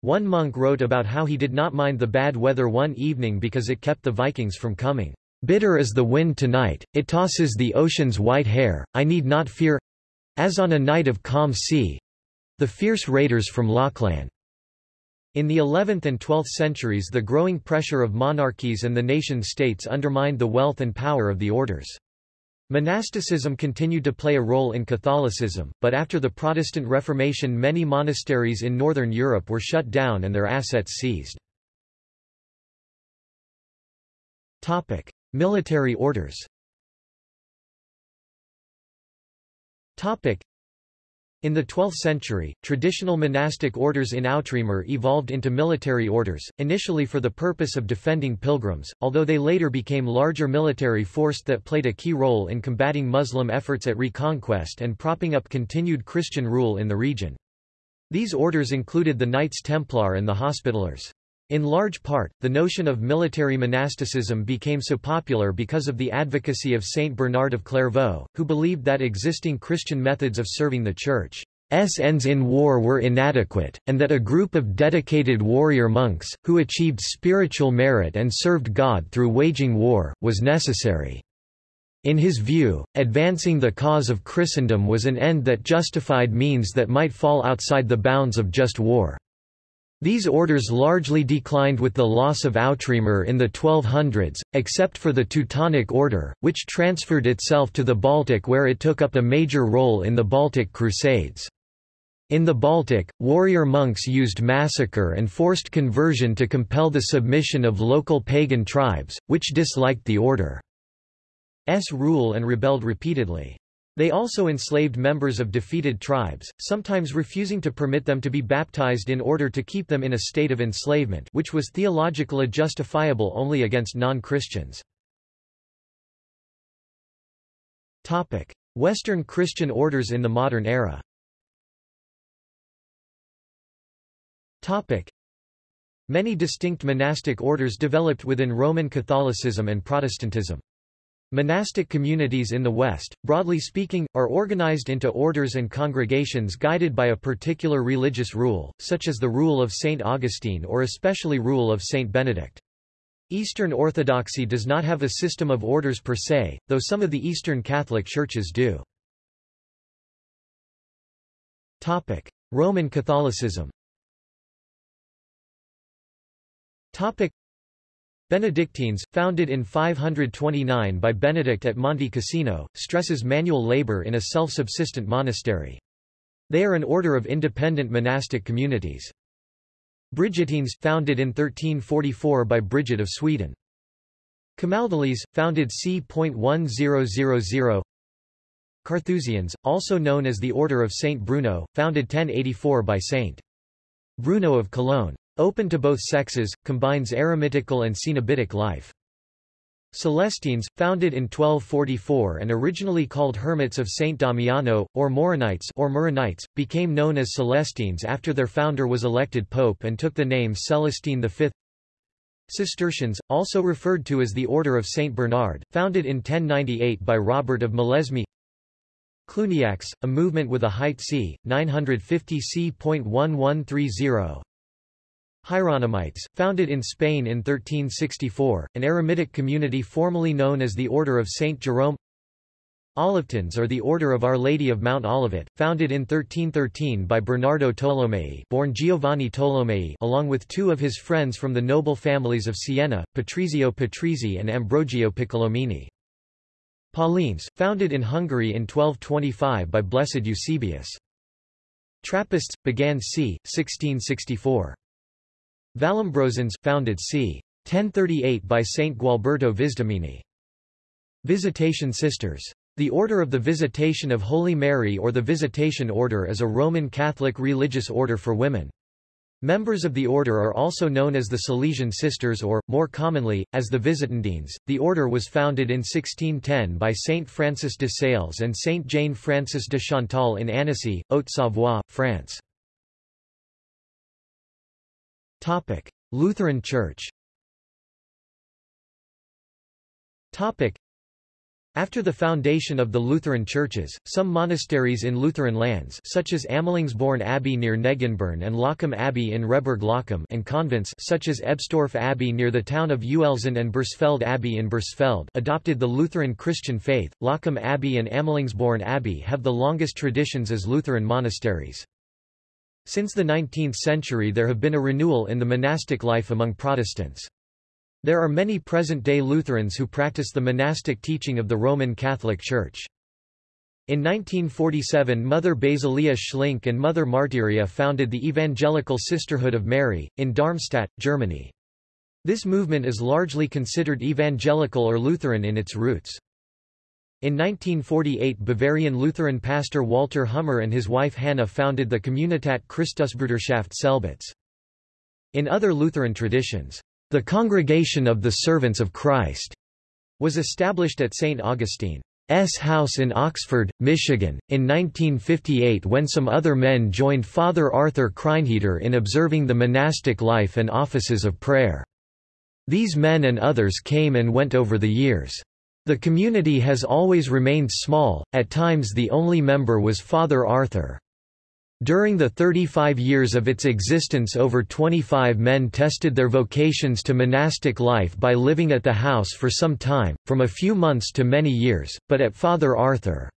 A: One monk wrote about how he did not mind the bad weather one evening because it kept the Vikings from coming. Bitter is the wind tonight, it tosses the ocean's white hair, I need not fear as on a night of calm sea the fierce raiders from Lochlann. In the 11th and 12th centuries the growing pressure of monarchies and the nation-states undermined the wealth and power of the orders. Monasticism continued to play a role in Catholicism, but after the Protestant Reformation many monasteries in Northern Europe were shut down and their assets seized. Topic: Military orders in the 12th century, traditional monastic orders in Outremer evolved into military orders, initially for the purpose of defending pilgrims, although they later became larger military force that played a key role in combating Muslim efforts at reconquest and propping up continued Christian rule in the region. These orders included the Knights Templar and the Hospitallers. In large part, the notion of military monasticism became so popular because of the advocacy of Saint Bernard of Clairvaux, who believed that existing Christian methods of serving the Church's ends in war were inadequate, and that a group of dedicated warrior monks, who achieved spiritual merit and served God through waging war, was necessary. In his view, advancing the cause of Christendom was an end that justified means that might fall outside the bounds of just war. These orders largely declined with the loss of Outremer in the 1200s, except for the Teutonic Order, which transferred itself to the Baltic where it took up a major role in the Baltic Crusades. In the Baltic, warrior monks used massacre and forced conversion to compel the submission of local pagan tribes, which disliked the order's rule and rebelled repeatedly. They also enslaved members of defeated tribes, sometimes refusing to permit them to be baptized in order to keep them in a state of enslavement which was theologically justifiable only against non-Christians. Western Christian orders in the modern era Many distinct monastic orders developed within Roman Catholicism and Protestantism. Monastic communities in the West, broadly speaking, are organized into orders and congregations guided by a particular religious rule, such as the rule of St. Augustine or especially rule of St. Benedict. Eastern Orthodoxy does not have a system of orders per se, though some of the Eastern Catholic churches do. Topic. Roman Catholicism Benedictines, founded in 529 by Benedict at Monte Cassino, stresses manual labor in a self-subsistent monastery. They are an order of independent monastic communities. Brigittines, founded in 1344 by Bridget of Sweden. Camaldolese, founded c. 1000 Carthusians, also known as the Order of Saint Bruno, founded 1084 by Saint Bruno of Cologne. Open to both sexes, combines eremitical and cenobitic life. Celestines, founded in 1244 and originally called Hermits of Saint Damiano, or Moronites or Muronites, became known as Celestines after their founder was elected pope and took the name Celestine V. Cistercians, also referred to as the Order of Saint Bernard, founded in 1098 by Robert of Molesme Cluniacs, a movement with a height c. 950 c.1130 Hieronymites, founded in Spain in 1364, an eremitic community formerly known as the Order of Saint Jerome Olivetans are the Order of Our Lady of Mount Olivet, founded in 1313 by Bernardo Tolomei born Giovanni Tolomei along with two of his friends from the noble families of Siena, Patrizio Patrizi and Ambrogio Piccolomini. Paulines, founded in Hungary in 1225 by Blessed Eusebius. Trappists, began c. 1664. Vallombrosans, founded c. 1038 by Saint Gualberto Visdomini. Visitation Sisters. The Order of the Visitation of Holy Mary or the Visitation Order is a Roman Catholic religious order for women. Members of the order are also known as the Salesian Sisters or, more commonly, as the Visitandines. The order was founded in 1610 by Saint Francis de Sales and Saint Jane Francis de Chantal in Annecy, Haute-Savoie, France. Lutheran Church after the foundation of the Lutheran churches, some monasteries in Lutheran lands such as Amelungsborn Abbey near Negenborn and Loccum Abbey in Rehburg-Loccum and convents such as Ebstorf Abbey near the town of Uelzen and Bursfeld Abbey in Bursfeld adopted the Lutheran Christian faith. Loccum Abbey and Amelungsborn Abbey have the longest traditions as Lutheran monasteries. Since the 19th century there have been a renewal in the monastic life among Protestants. There are many present-day Lutherans who practice the monastic teaching of the Roman Catholic Church. In 1947 Mother Basilia Schlink and Mother Martyria founded the Evangelical Sisterhood of Mary, in Darmstadt, Germany. This movement is largely considered evangelical or Lutheran in its roots. In 1948 Bavarian Lutheran pastor Walter Hummer and his wife Hannah founded the Communitat Christusbruderschaft Selbitz. In other Lutheran traditions, the Congregation of the Servants of Christ was established at St. Augustine's house in Oxford, Michigan, in 1958 when some other men joined Father Arthur Kreinheder in observing the monastic life and offices of prayer. These men and others came and went over the years. The community has always remained small, at times the only member was Father Arthur. During the 35 years of its existence over 25 men tested their vocations to monastic life by living at the house for some time, from a few months to many years, but at Father Arthur's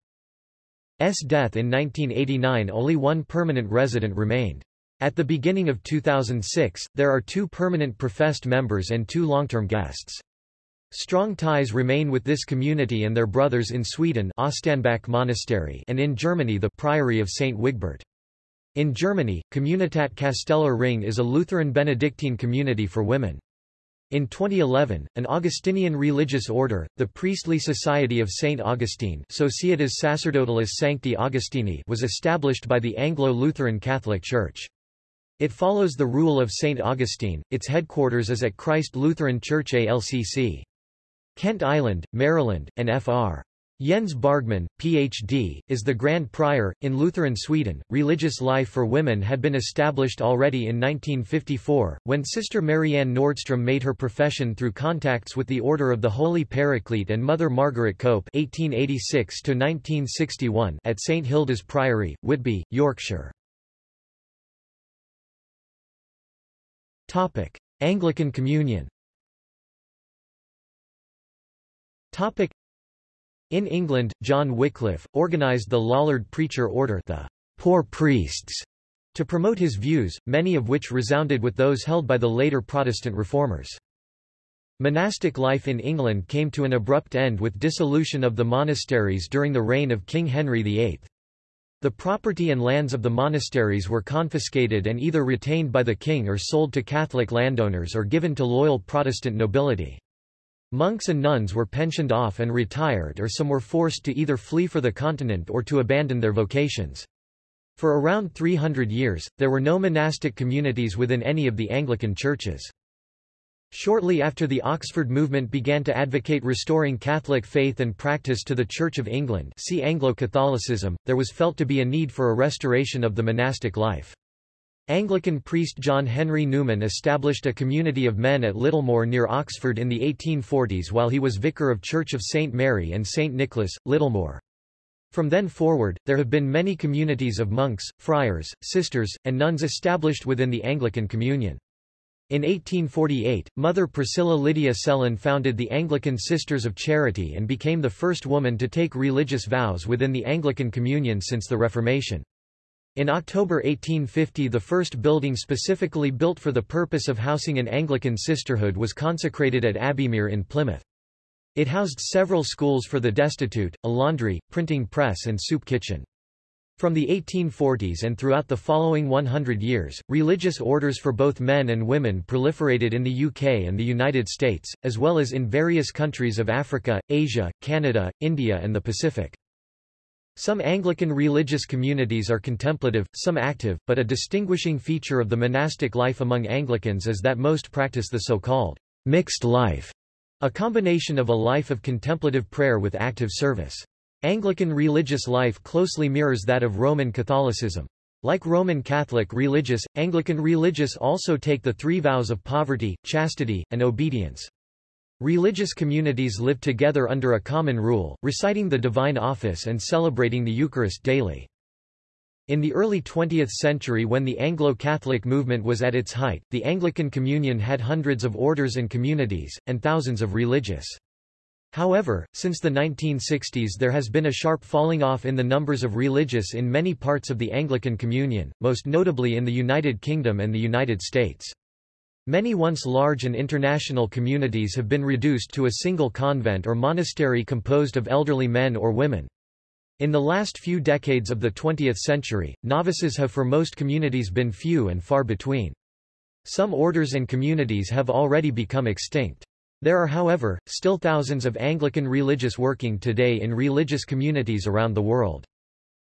A: death in 1989 only one permanent resident remained. At the beginning of 2006, there are two permanent professed members and two long-term guests. Strong ties remain with this community and their brothers in Sweden Ostanbäck Monastery and in Germany the Priory of St. Wigbert. In Germany, Communitat Casteller Ring is a Lutheran Benedictine community for women. In 2011, an Augustinian religious order, the Priestly Society of St. Augustine Societas Sacerdotalis Sancti Augustini was established by the Anglo-Lutheran Catholic Church. It follows the rule of St. Augustine, its headquarters is at Christ Lutheran Church ALCC. Kent Island, Maryland, and Fr. Jens Bargmann, Ph.D., is the Grand Prior. In Lutheran Sweden, religious life for women had been established already in 1954, when Sister Marianne Nordstrom made her profession through contacts with the Order of the Holy Paraclete and Mother Margaret Cope (1886–1961) at St Hilda's Priory, Whitby, Yorkshire. Topic: Anglican Communion. Topic. In England, John Wycliffe, organised the Lollard Preacher Order the poor priests, to promote his views, many of which resounded with those held by the later Protestant reformers. Monastic life in England came to an abrupt end with dissolution of the monasteries during the reign of King Henry VIII. The property and lands of the monasteries were confiscated and either retained by the king or sold to Catholic landowners or given to loyal Protestant nobility. Monks and nuns were pensioned off and retired or some were forced to either flee for the continent or to abandon their vocations. For around 300 years, there were no monastic communities within any of the Anglican churches. Shortly after the Oxford movement began to advocate restoring Catholic faith and practice to the Church of England see Anglo-Catholicism, there was felt to be a need for a restoration of the monastic life. Anglican priest John Henry Newman established a community of men at Littlemore near Oxford in the 1840s while he was vicar of Church of St Mary and St Nicholas, Littlemore. From then forward, there have been many communities of monks, friars, sisters, and nuns established within the Anglican Communion. In 1848, Mother Priscilla Lydia Sellon founded the Anglican Sisters of Charity and became the first woman to take religious vows within the Anglican Communion since the Reformation. In October 1850 the first building specifically built for the purpose of housing an Anglican sisterhood was consecrated at Abbeymere in Plymouth. It housed several schools for the destitute, a laundry, printing press and soup kitchen. From the 1840s and throughout the following 100 years, religious orders for both men and women proliferated in the UK and the United States, as well as in various countries of Africa, Asia, Canada, India and the Pacific. Some Anglican religious communities are contemplative, some active, but a distinguishing feature of the monastic life among Anglicans is that most practice the so-called mixed life, a combination of a life of contemplative prayer with active service. Anglican religious life closely mirrors that of Roman Catholicism. Like Roman Catholic religious, Anglican religious also take the three vows of poverty, chastity, and obedience. Religious communities live together under a common rule, reciting the divine office and celebrating the Eucharist daily. In the early 20th century when the Anglo-Catholic movement was at its height, the Anglican Communion had hundreds of orders and communities, and thousands of religious. However, since the 1960s there has been a sharp falling off in the numbers of religious in many parts of the Anglican Communion, most notably in the United Kingdom and the United States. Many once large and international communities have been reduced to a single convent or monastery composed of elderly men or women. In the last few decades of the 20th century, novices have for most communities been few and far between. Some orders and communities have already become extinct. There are however, still thousands of Anglican religious working today in religious communities around the world.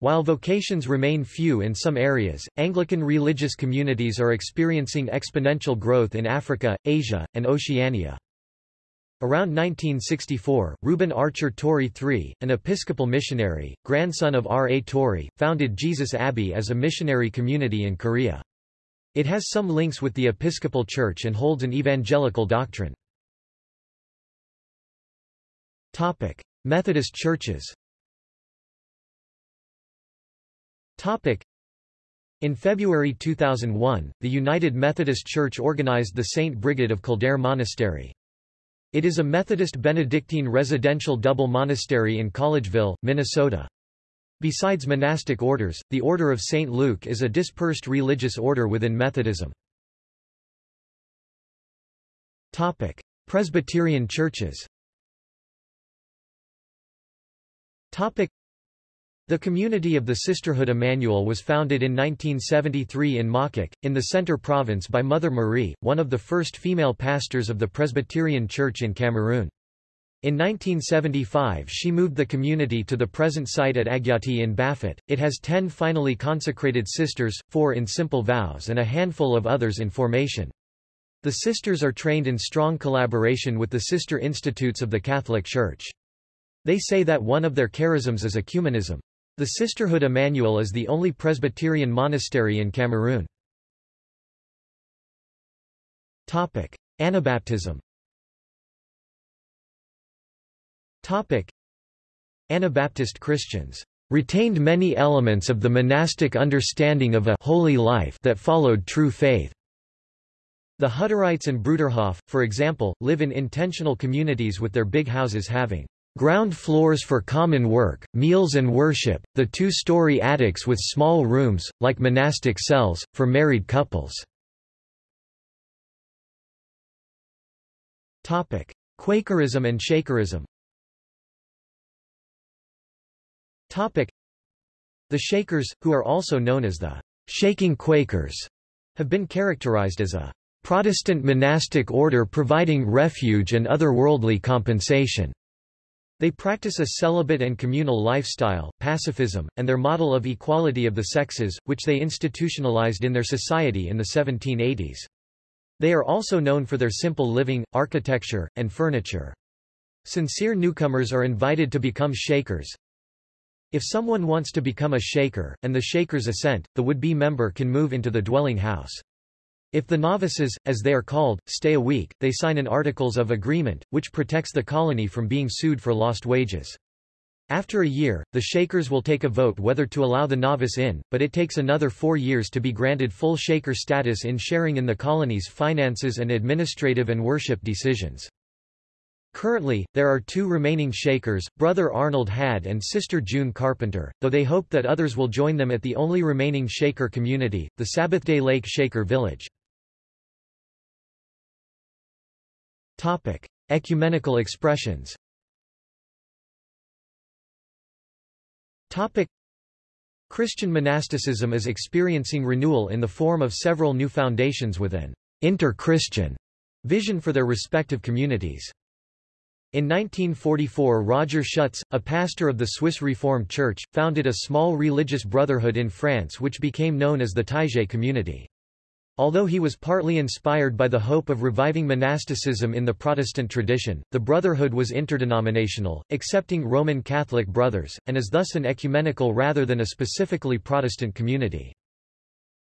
A: While vocations remain few in some areas, Anglican religious communities are experiencing exponential growth in Africa, Asia, and Oceania. Around 1964, Reuben Archer Torrey III, an Episcopal missionary, grandson of R. A. Torrey, founded Jesus Abbey as a missionary community in Korea. It has some links with the Episcopal Church and holds an evangelical doctrine. Methodist churches Topic. In February 2001, the United Methodist Church organized the St. Brigid of Kildare Monastery. It is a Methodist Benedictine residential double monastery in Collegeville, Minnesota. Besides monastic orders, the Order of St. Luke is a dispersed religious order within Methodism. Topic. Presbyterian churches Topic. The community of the Sisterhood Emmanuel was founded in 1973 in Makok, in the Centre Province by Mother Marie, one of the first female pastors of the Presbyterian Church in Cameroon. In 1975 she moved the community to the present site at Agyati in Bafut. It has ten finally consecrated sisters, four in simple vows and a handful of others in formation. The sisters are trained in strong collaboration with the sister institutes of the Catholic Church. They say that one of their charisms is ecumenism. The Sisterhood Emmanuel is the only Presbyterian monastery in Cameroon. Topic: Anabaptism. Topic: Anabaptist Christians retained many elements of the monastic understanding of a holy life that followed true faith. The Hutterites and Bruderhof, for example, live in intentional communities with their big houses having Ground floors for common work, meals and worship, the two-story attics with small rooms, like monastic cells, for married couples. Quakerism and Shakerism The Shakers, who are also known as the Shaking Quakers, have been characterized as a Protestant monastic order providing refuge and otherworldly compensation. They practice a celibate and communal lifestyle, pacifism, and their model of equality of the sexes, which they institutionalized in their society in the 1780s. They are also known for their simple living, architecture, and furniture. Sincere newcomers are invited to become Shakers. If someone wants to become a Shaker, and the Shakers assent, the would-be member can move into the dwelling house. If the novices, as they are called, stay a week, they sign an Articles of Agreement, which protects the colony from being sued for lost wages. After a year, the Shakers will take a vote whether to allow the novice in, but it takes another four years to be granted full Shaker status in sharing in the colony's finances and administrative and worship decisions. Currently, there are two remaining Shakers, Brother Arnold Hadd and Sister June Carpenter, though they hope that others will join them at the only remaining Shaker community, the Sabbathday Lake Shaker Village. Topic: Ecumenical expressions. Topic: Christian monasticism is experiencing renewal in the form of several new foundations with an inter-Christian vision for their respective communities. In 1944 Roger Schutz, a pastor of the Swiss Reformed Church, founded a small religious brotherhood in France which became known as the Taizé community. Although he was partly inspired by the hope of reviving monasticism in the Protestant tradition, the Brotherhood was interdenominational, accepting Roman Catholic brothers, and is thus an ecumenical rather than a specifically Protestant community.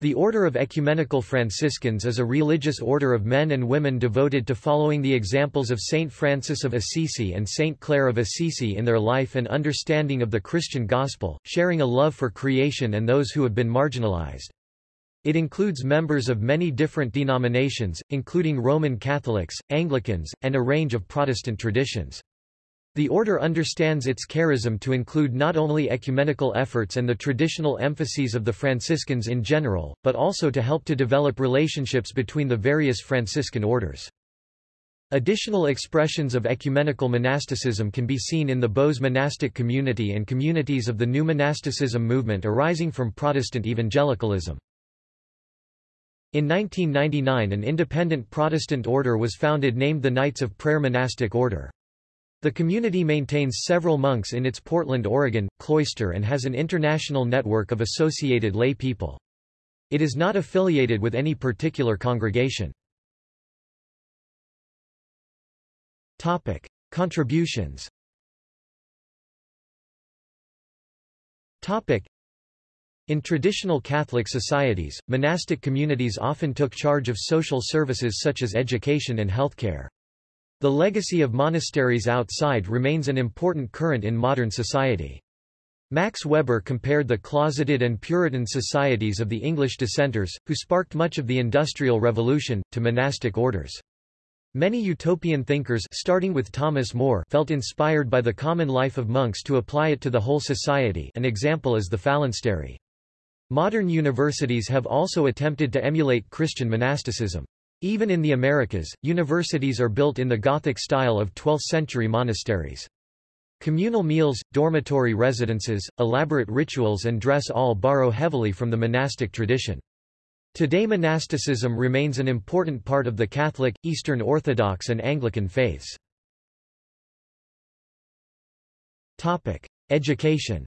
A: The Order of Ecumenical Franciscans is a religious order of men and women devoted to following the examples of Saint Francis of Assisi and Saint Clare of Assisi in their life and understanding of the Christian gospel, sharing a love for creation and those who have been marginalized. It includes members of many different denominations, including Roman Catholics, Anglicans, and a range of Protestant traditions. The order understands its charism to include not only ecumenical efforts and the traditional emphases of the Franciscans in general, but also to help to develop relationships between the various Franciscan orders. Additional expressions of ecumenical monasticism can be seen in the Bose monastic community and communities of the new monasticism movement arising from Protestant evangelicalism. In 1999 an independent Protestant order was founded named the Knights of Prayer Monastic Order. The community maintains several monks in its Portland, Oregon, cloister and has an international network of associated lay people. It is not affiliated with any particular congregation. Topic. Contributions Topic. In traditional Catholic societies, monastic communities often took charge of social services such as education and healthcare. The legacy of monasteries outside remains an important current in modern society. Max Weber compared the closeted and Puritan societies of the English dissenters, who sparked much of the Industrial Revolution, to monastic orders. Many utopian thinkers starting with Thomas More felt inspired by the common life of monks to apply it to the whole society an example is the phalanstery. Modern universities have also attempted to emulate Christian monasticism. Even in the Americas, universities are built in the Gothic style of 12th-century monasteries. Communal meals, dormitory residences, elaborate rituals and dress all borrow heavily from the monastic tradition. Today monasticism remains an important part of the Catholic, Eastern Orthodox and Anglican faiths. Education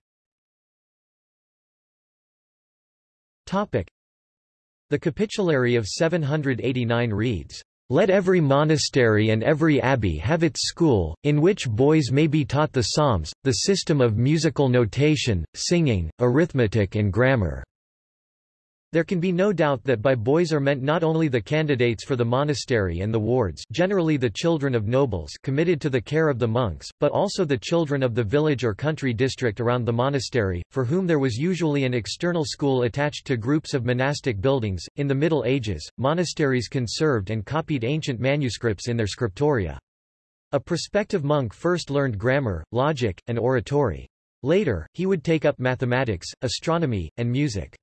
A: The Capitulary of 789 reads, let every monastery and every abbey have its school, in which boys may be taught the psalms, the system of musical notation, singing, arithmetic and grammar. There can be no doubt that by boys are meant not only the candidates for the monastery and the wards generally the children of nobles committed to the care of the monks, but also the children of the village or country district around the monastery, for whom there was usually an external school attached to groups of monastic buildings. In the Middle Ages, monasteries conserved and copied ancient manuscripts in their scriptoria. A prospective monk first learned grammar, logic, and oratory. Later, he would take up mathematics, astronomy, and music.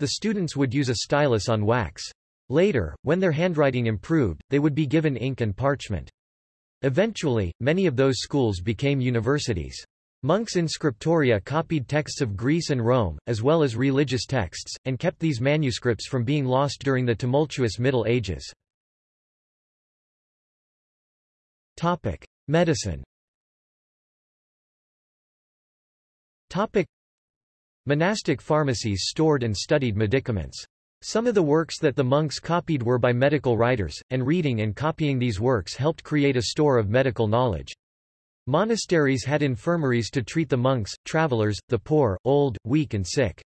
A: The students would use a stylus on wax. Later, when their handwriting improved, they would be given ink and parchment. Eventually, many of those schools became universities. Monks in scriptoria copied texts of Greece and Rome, as well as religious texts, and kept these manuscripts from being lost during the tumultuous Middle Ages. Medicine Monastic pharmacies stored and studied medicaments. Some of the works that the monks copied were by medical writers, and reading and copying these works helped create a store of medical knowledge. Monasteries had infirmaries to treat the monks, travelers, the poor, old, weak and sick.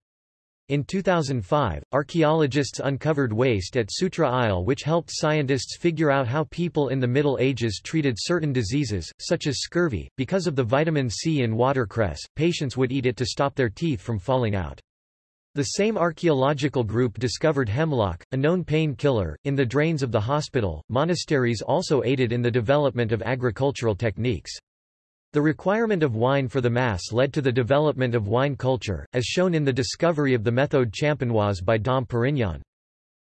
A: In 2005, archaeologists uncovered waste at Soutra Aisle which helped scientists figure out how people in the Middle Ages treated certain diseases, such as scurvy. Because of the vitamin C in watercress, patients would eat it to stop their teeth from falling out. The same archaeological group discovered hemlock, a known painkiller, in the drains of the hospital. Monasteries also aided in the development of agricultural techniques. The requirement of wine for the Mass led to the development of wine culture, as shown in the discovery of the méthode champenoise by Dom Perignon.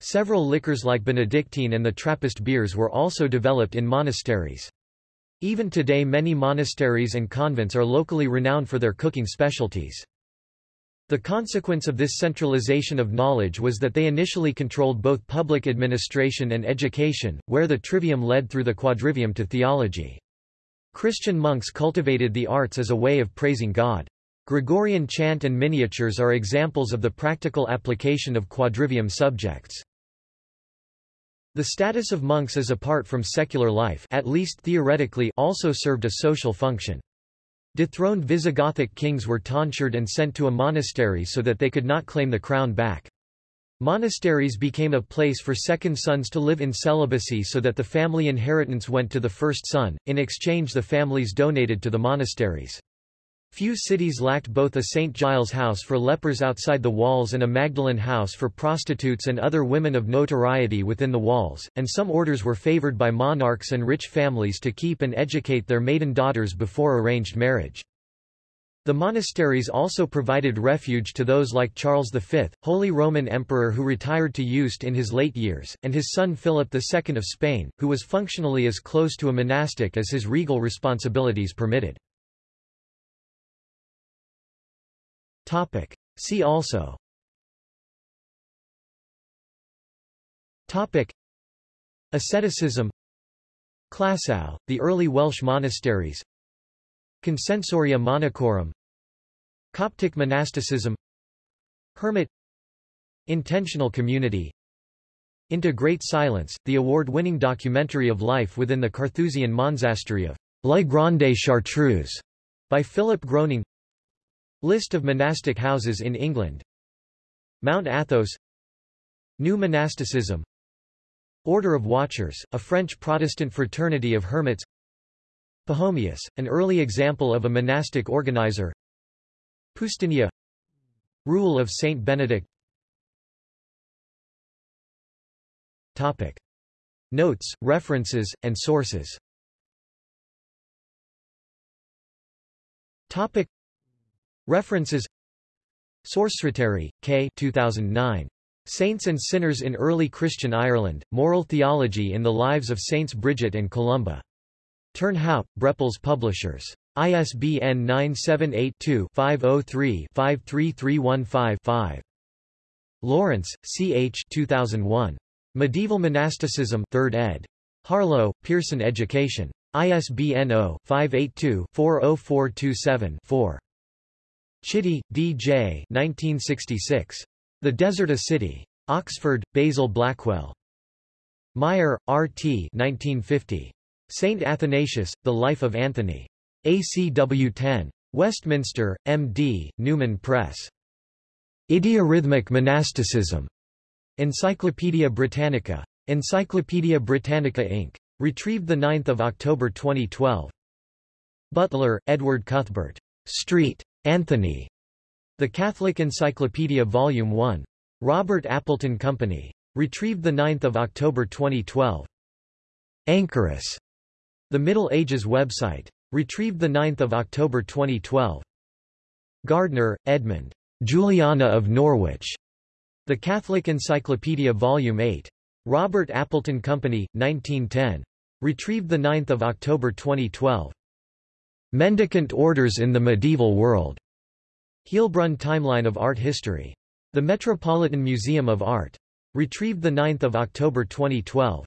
A: Several liquors like Benedictine and the Trappist beers were also developed in monasteries. Even today many monasteries and convents are locally renowned for their cooking specialties. The consequence of this centralization of knowledge was that they initially controlled both public administration and education, where the trivium led through the quadrivium to theology. Christian monks cultivated the arts as a way of praising God. Gregorian chant and miniatures are examples of the practical application of quadrivium subjects. The status of monks as apart from secular life at least theoretically also served a social function. Dethroned Visigothic kings were tonsured and sent to a monastery so that they could not claim the crown back. Monasteries became a place for second sons to live in celibacy so that the family inheritance went to the first son, in exchange the families donated to the monasteries. Few cities lacked both a St. Giles house for lepers outside the walls and a Magdalen house for prostitutes and other women of notoriety within the walls, and some orders were favored by monarchs and rich families to keep and educate their maiden daughters before arranged marriage. The monasteries also provided refuge to those like Charles V, Holy Roman Emperor who retired to Yuste in his late years, and his son Philip II of Spain, who was functionally as close to a monastic as his regal responsibilities permitted. See also Topic. Asceticism Clasau, the early Welsh monasteries Consensoria monachorum Coptic monasticism. Hermit. Intentional community. Into Great Silence, the award-winning documentary of life within the Carthusian monastery of La Grande Chartreuse by Philip Gröning. List of monastic houses in England. Mount Athos. New monasticism. Order of Watchers, a French Protestant fraternity of hermits Pachomius, an early example of a monastic organizer Poustinia Rule of Saint Benedict Topic. Notes, references, and sources Topic. References Sources Ritari, K. 2009. Saints and Sinners in Early Christian Ireland, Moral Theology in the Lives of Saints Bridget and Columba. Turnhout, Brepols Publishers. ISBN 978-2-503-53315-5. Lawrence, C. H. 2001. Medieval Monasticism 3rd ed. Harlow, Pearson Education. ISBN 0-582-40427-4. Chitty, D. J. 1966. The Desert a City. Oxford, Basil Blackwell. Meyer, R. T. 1950. Saint Athanasius, The Life of Anthony. ACW 10. Westminster, M.D., Newman Press. Idiorhythmic Monasticism. Encyclopædia Britannica. Encyclopædia Britannica Inc. Retrieved 9 October 2012. Butler, Edward Cuthbert. Street. Anthony. The Catholic Encyclopedia Volume 1. Robert Appleton Company. Retrieved 9 October 2012. Anchorus. The Middle Ages website. Retrieved 9 October 2012. Gardner, Edmund. Juliana of Norwich. The Catholic Encyclopedia Volume 8. Robert Appleton Company, 1910. Retrieved 9 October 2012. Mendicant Orders in the Medieval World. Heilbrunn Timeline of Art History. The Metropolitan Museum of Art. Retrieved 9 October 2012.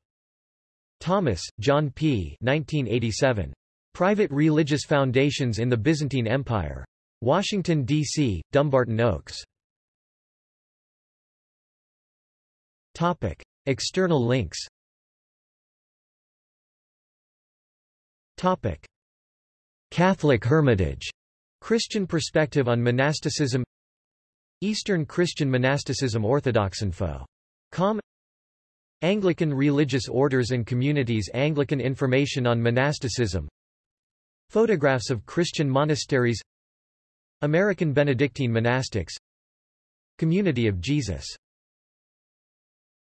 A: Thomas, John P. 1987. Private Religious Foundations in the Byzantine Empire. Washington, D.C., Dumbarton Oaks. Topic. External links Topic. Catholic Hermitage. Christian perspective on monasticism Eastern Christian monasticism Orthodoxinfo. Com Anglican religious orders and communities Anglican information on monasticism. Photographs of Christian monasteries. American Benedictine monastics. Community of Jesus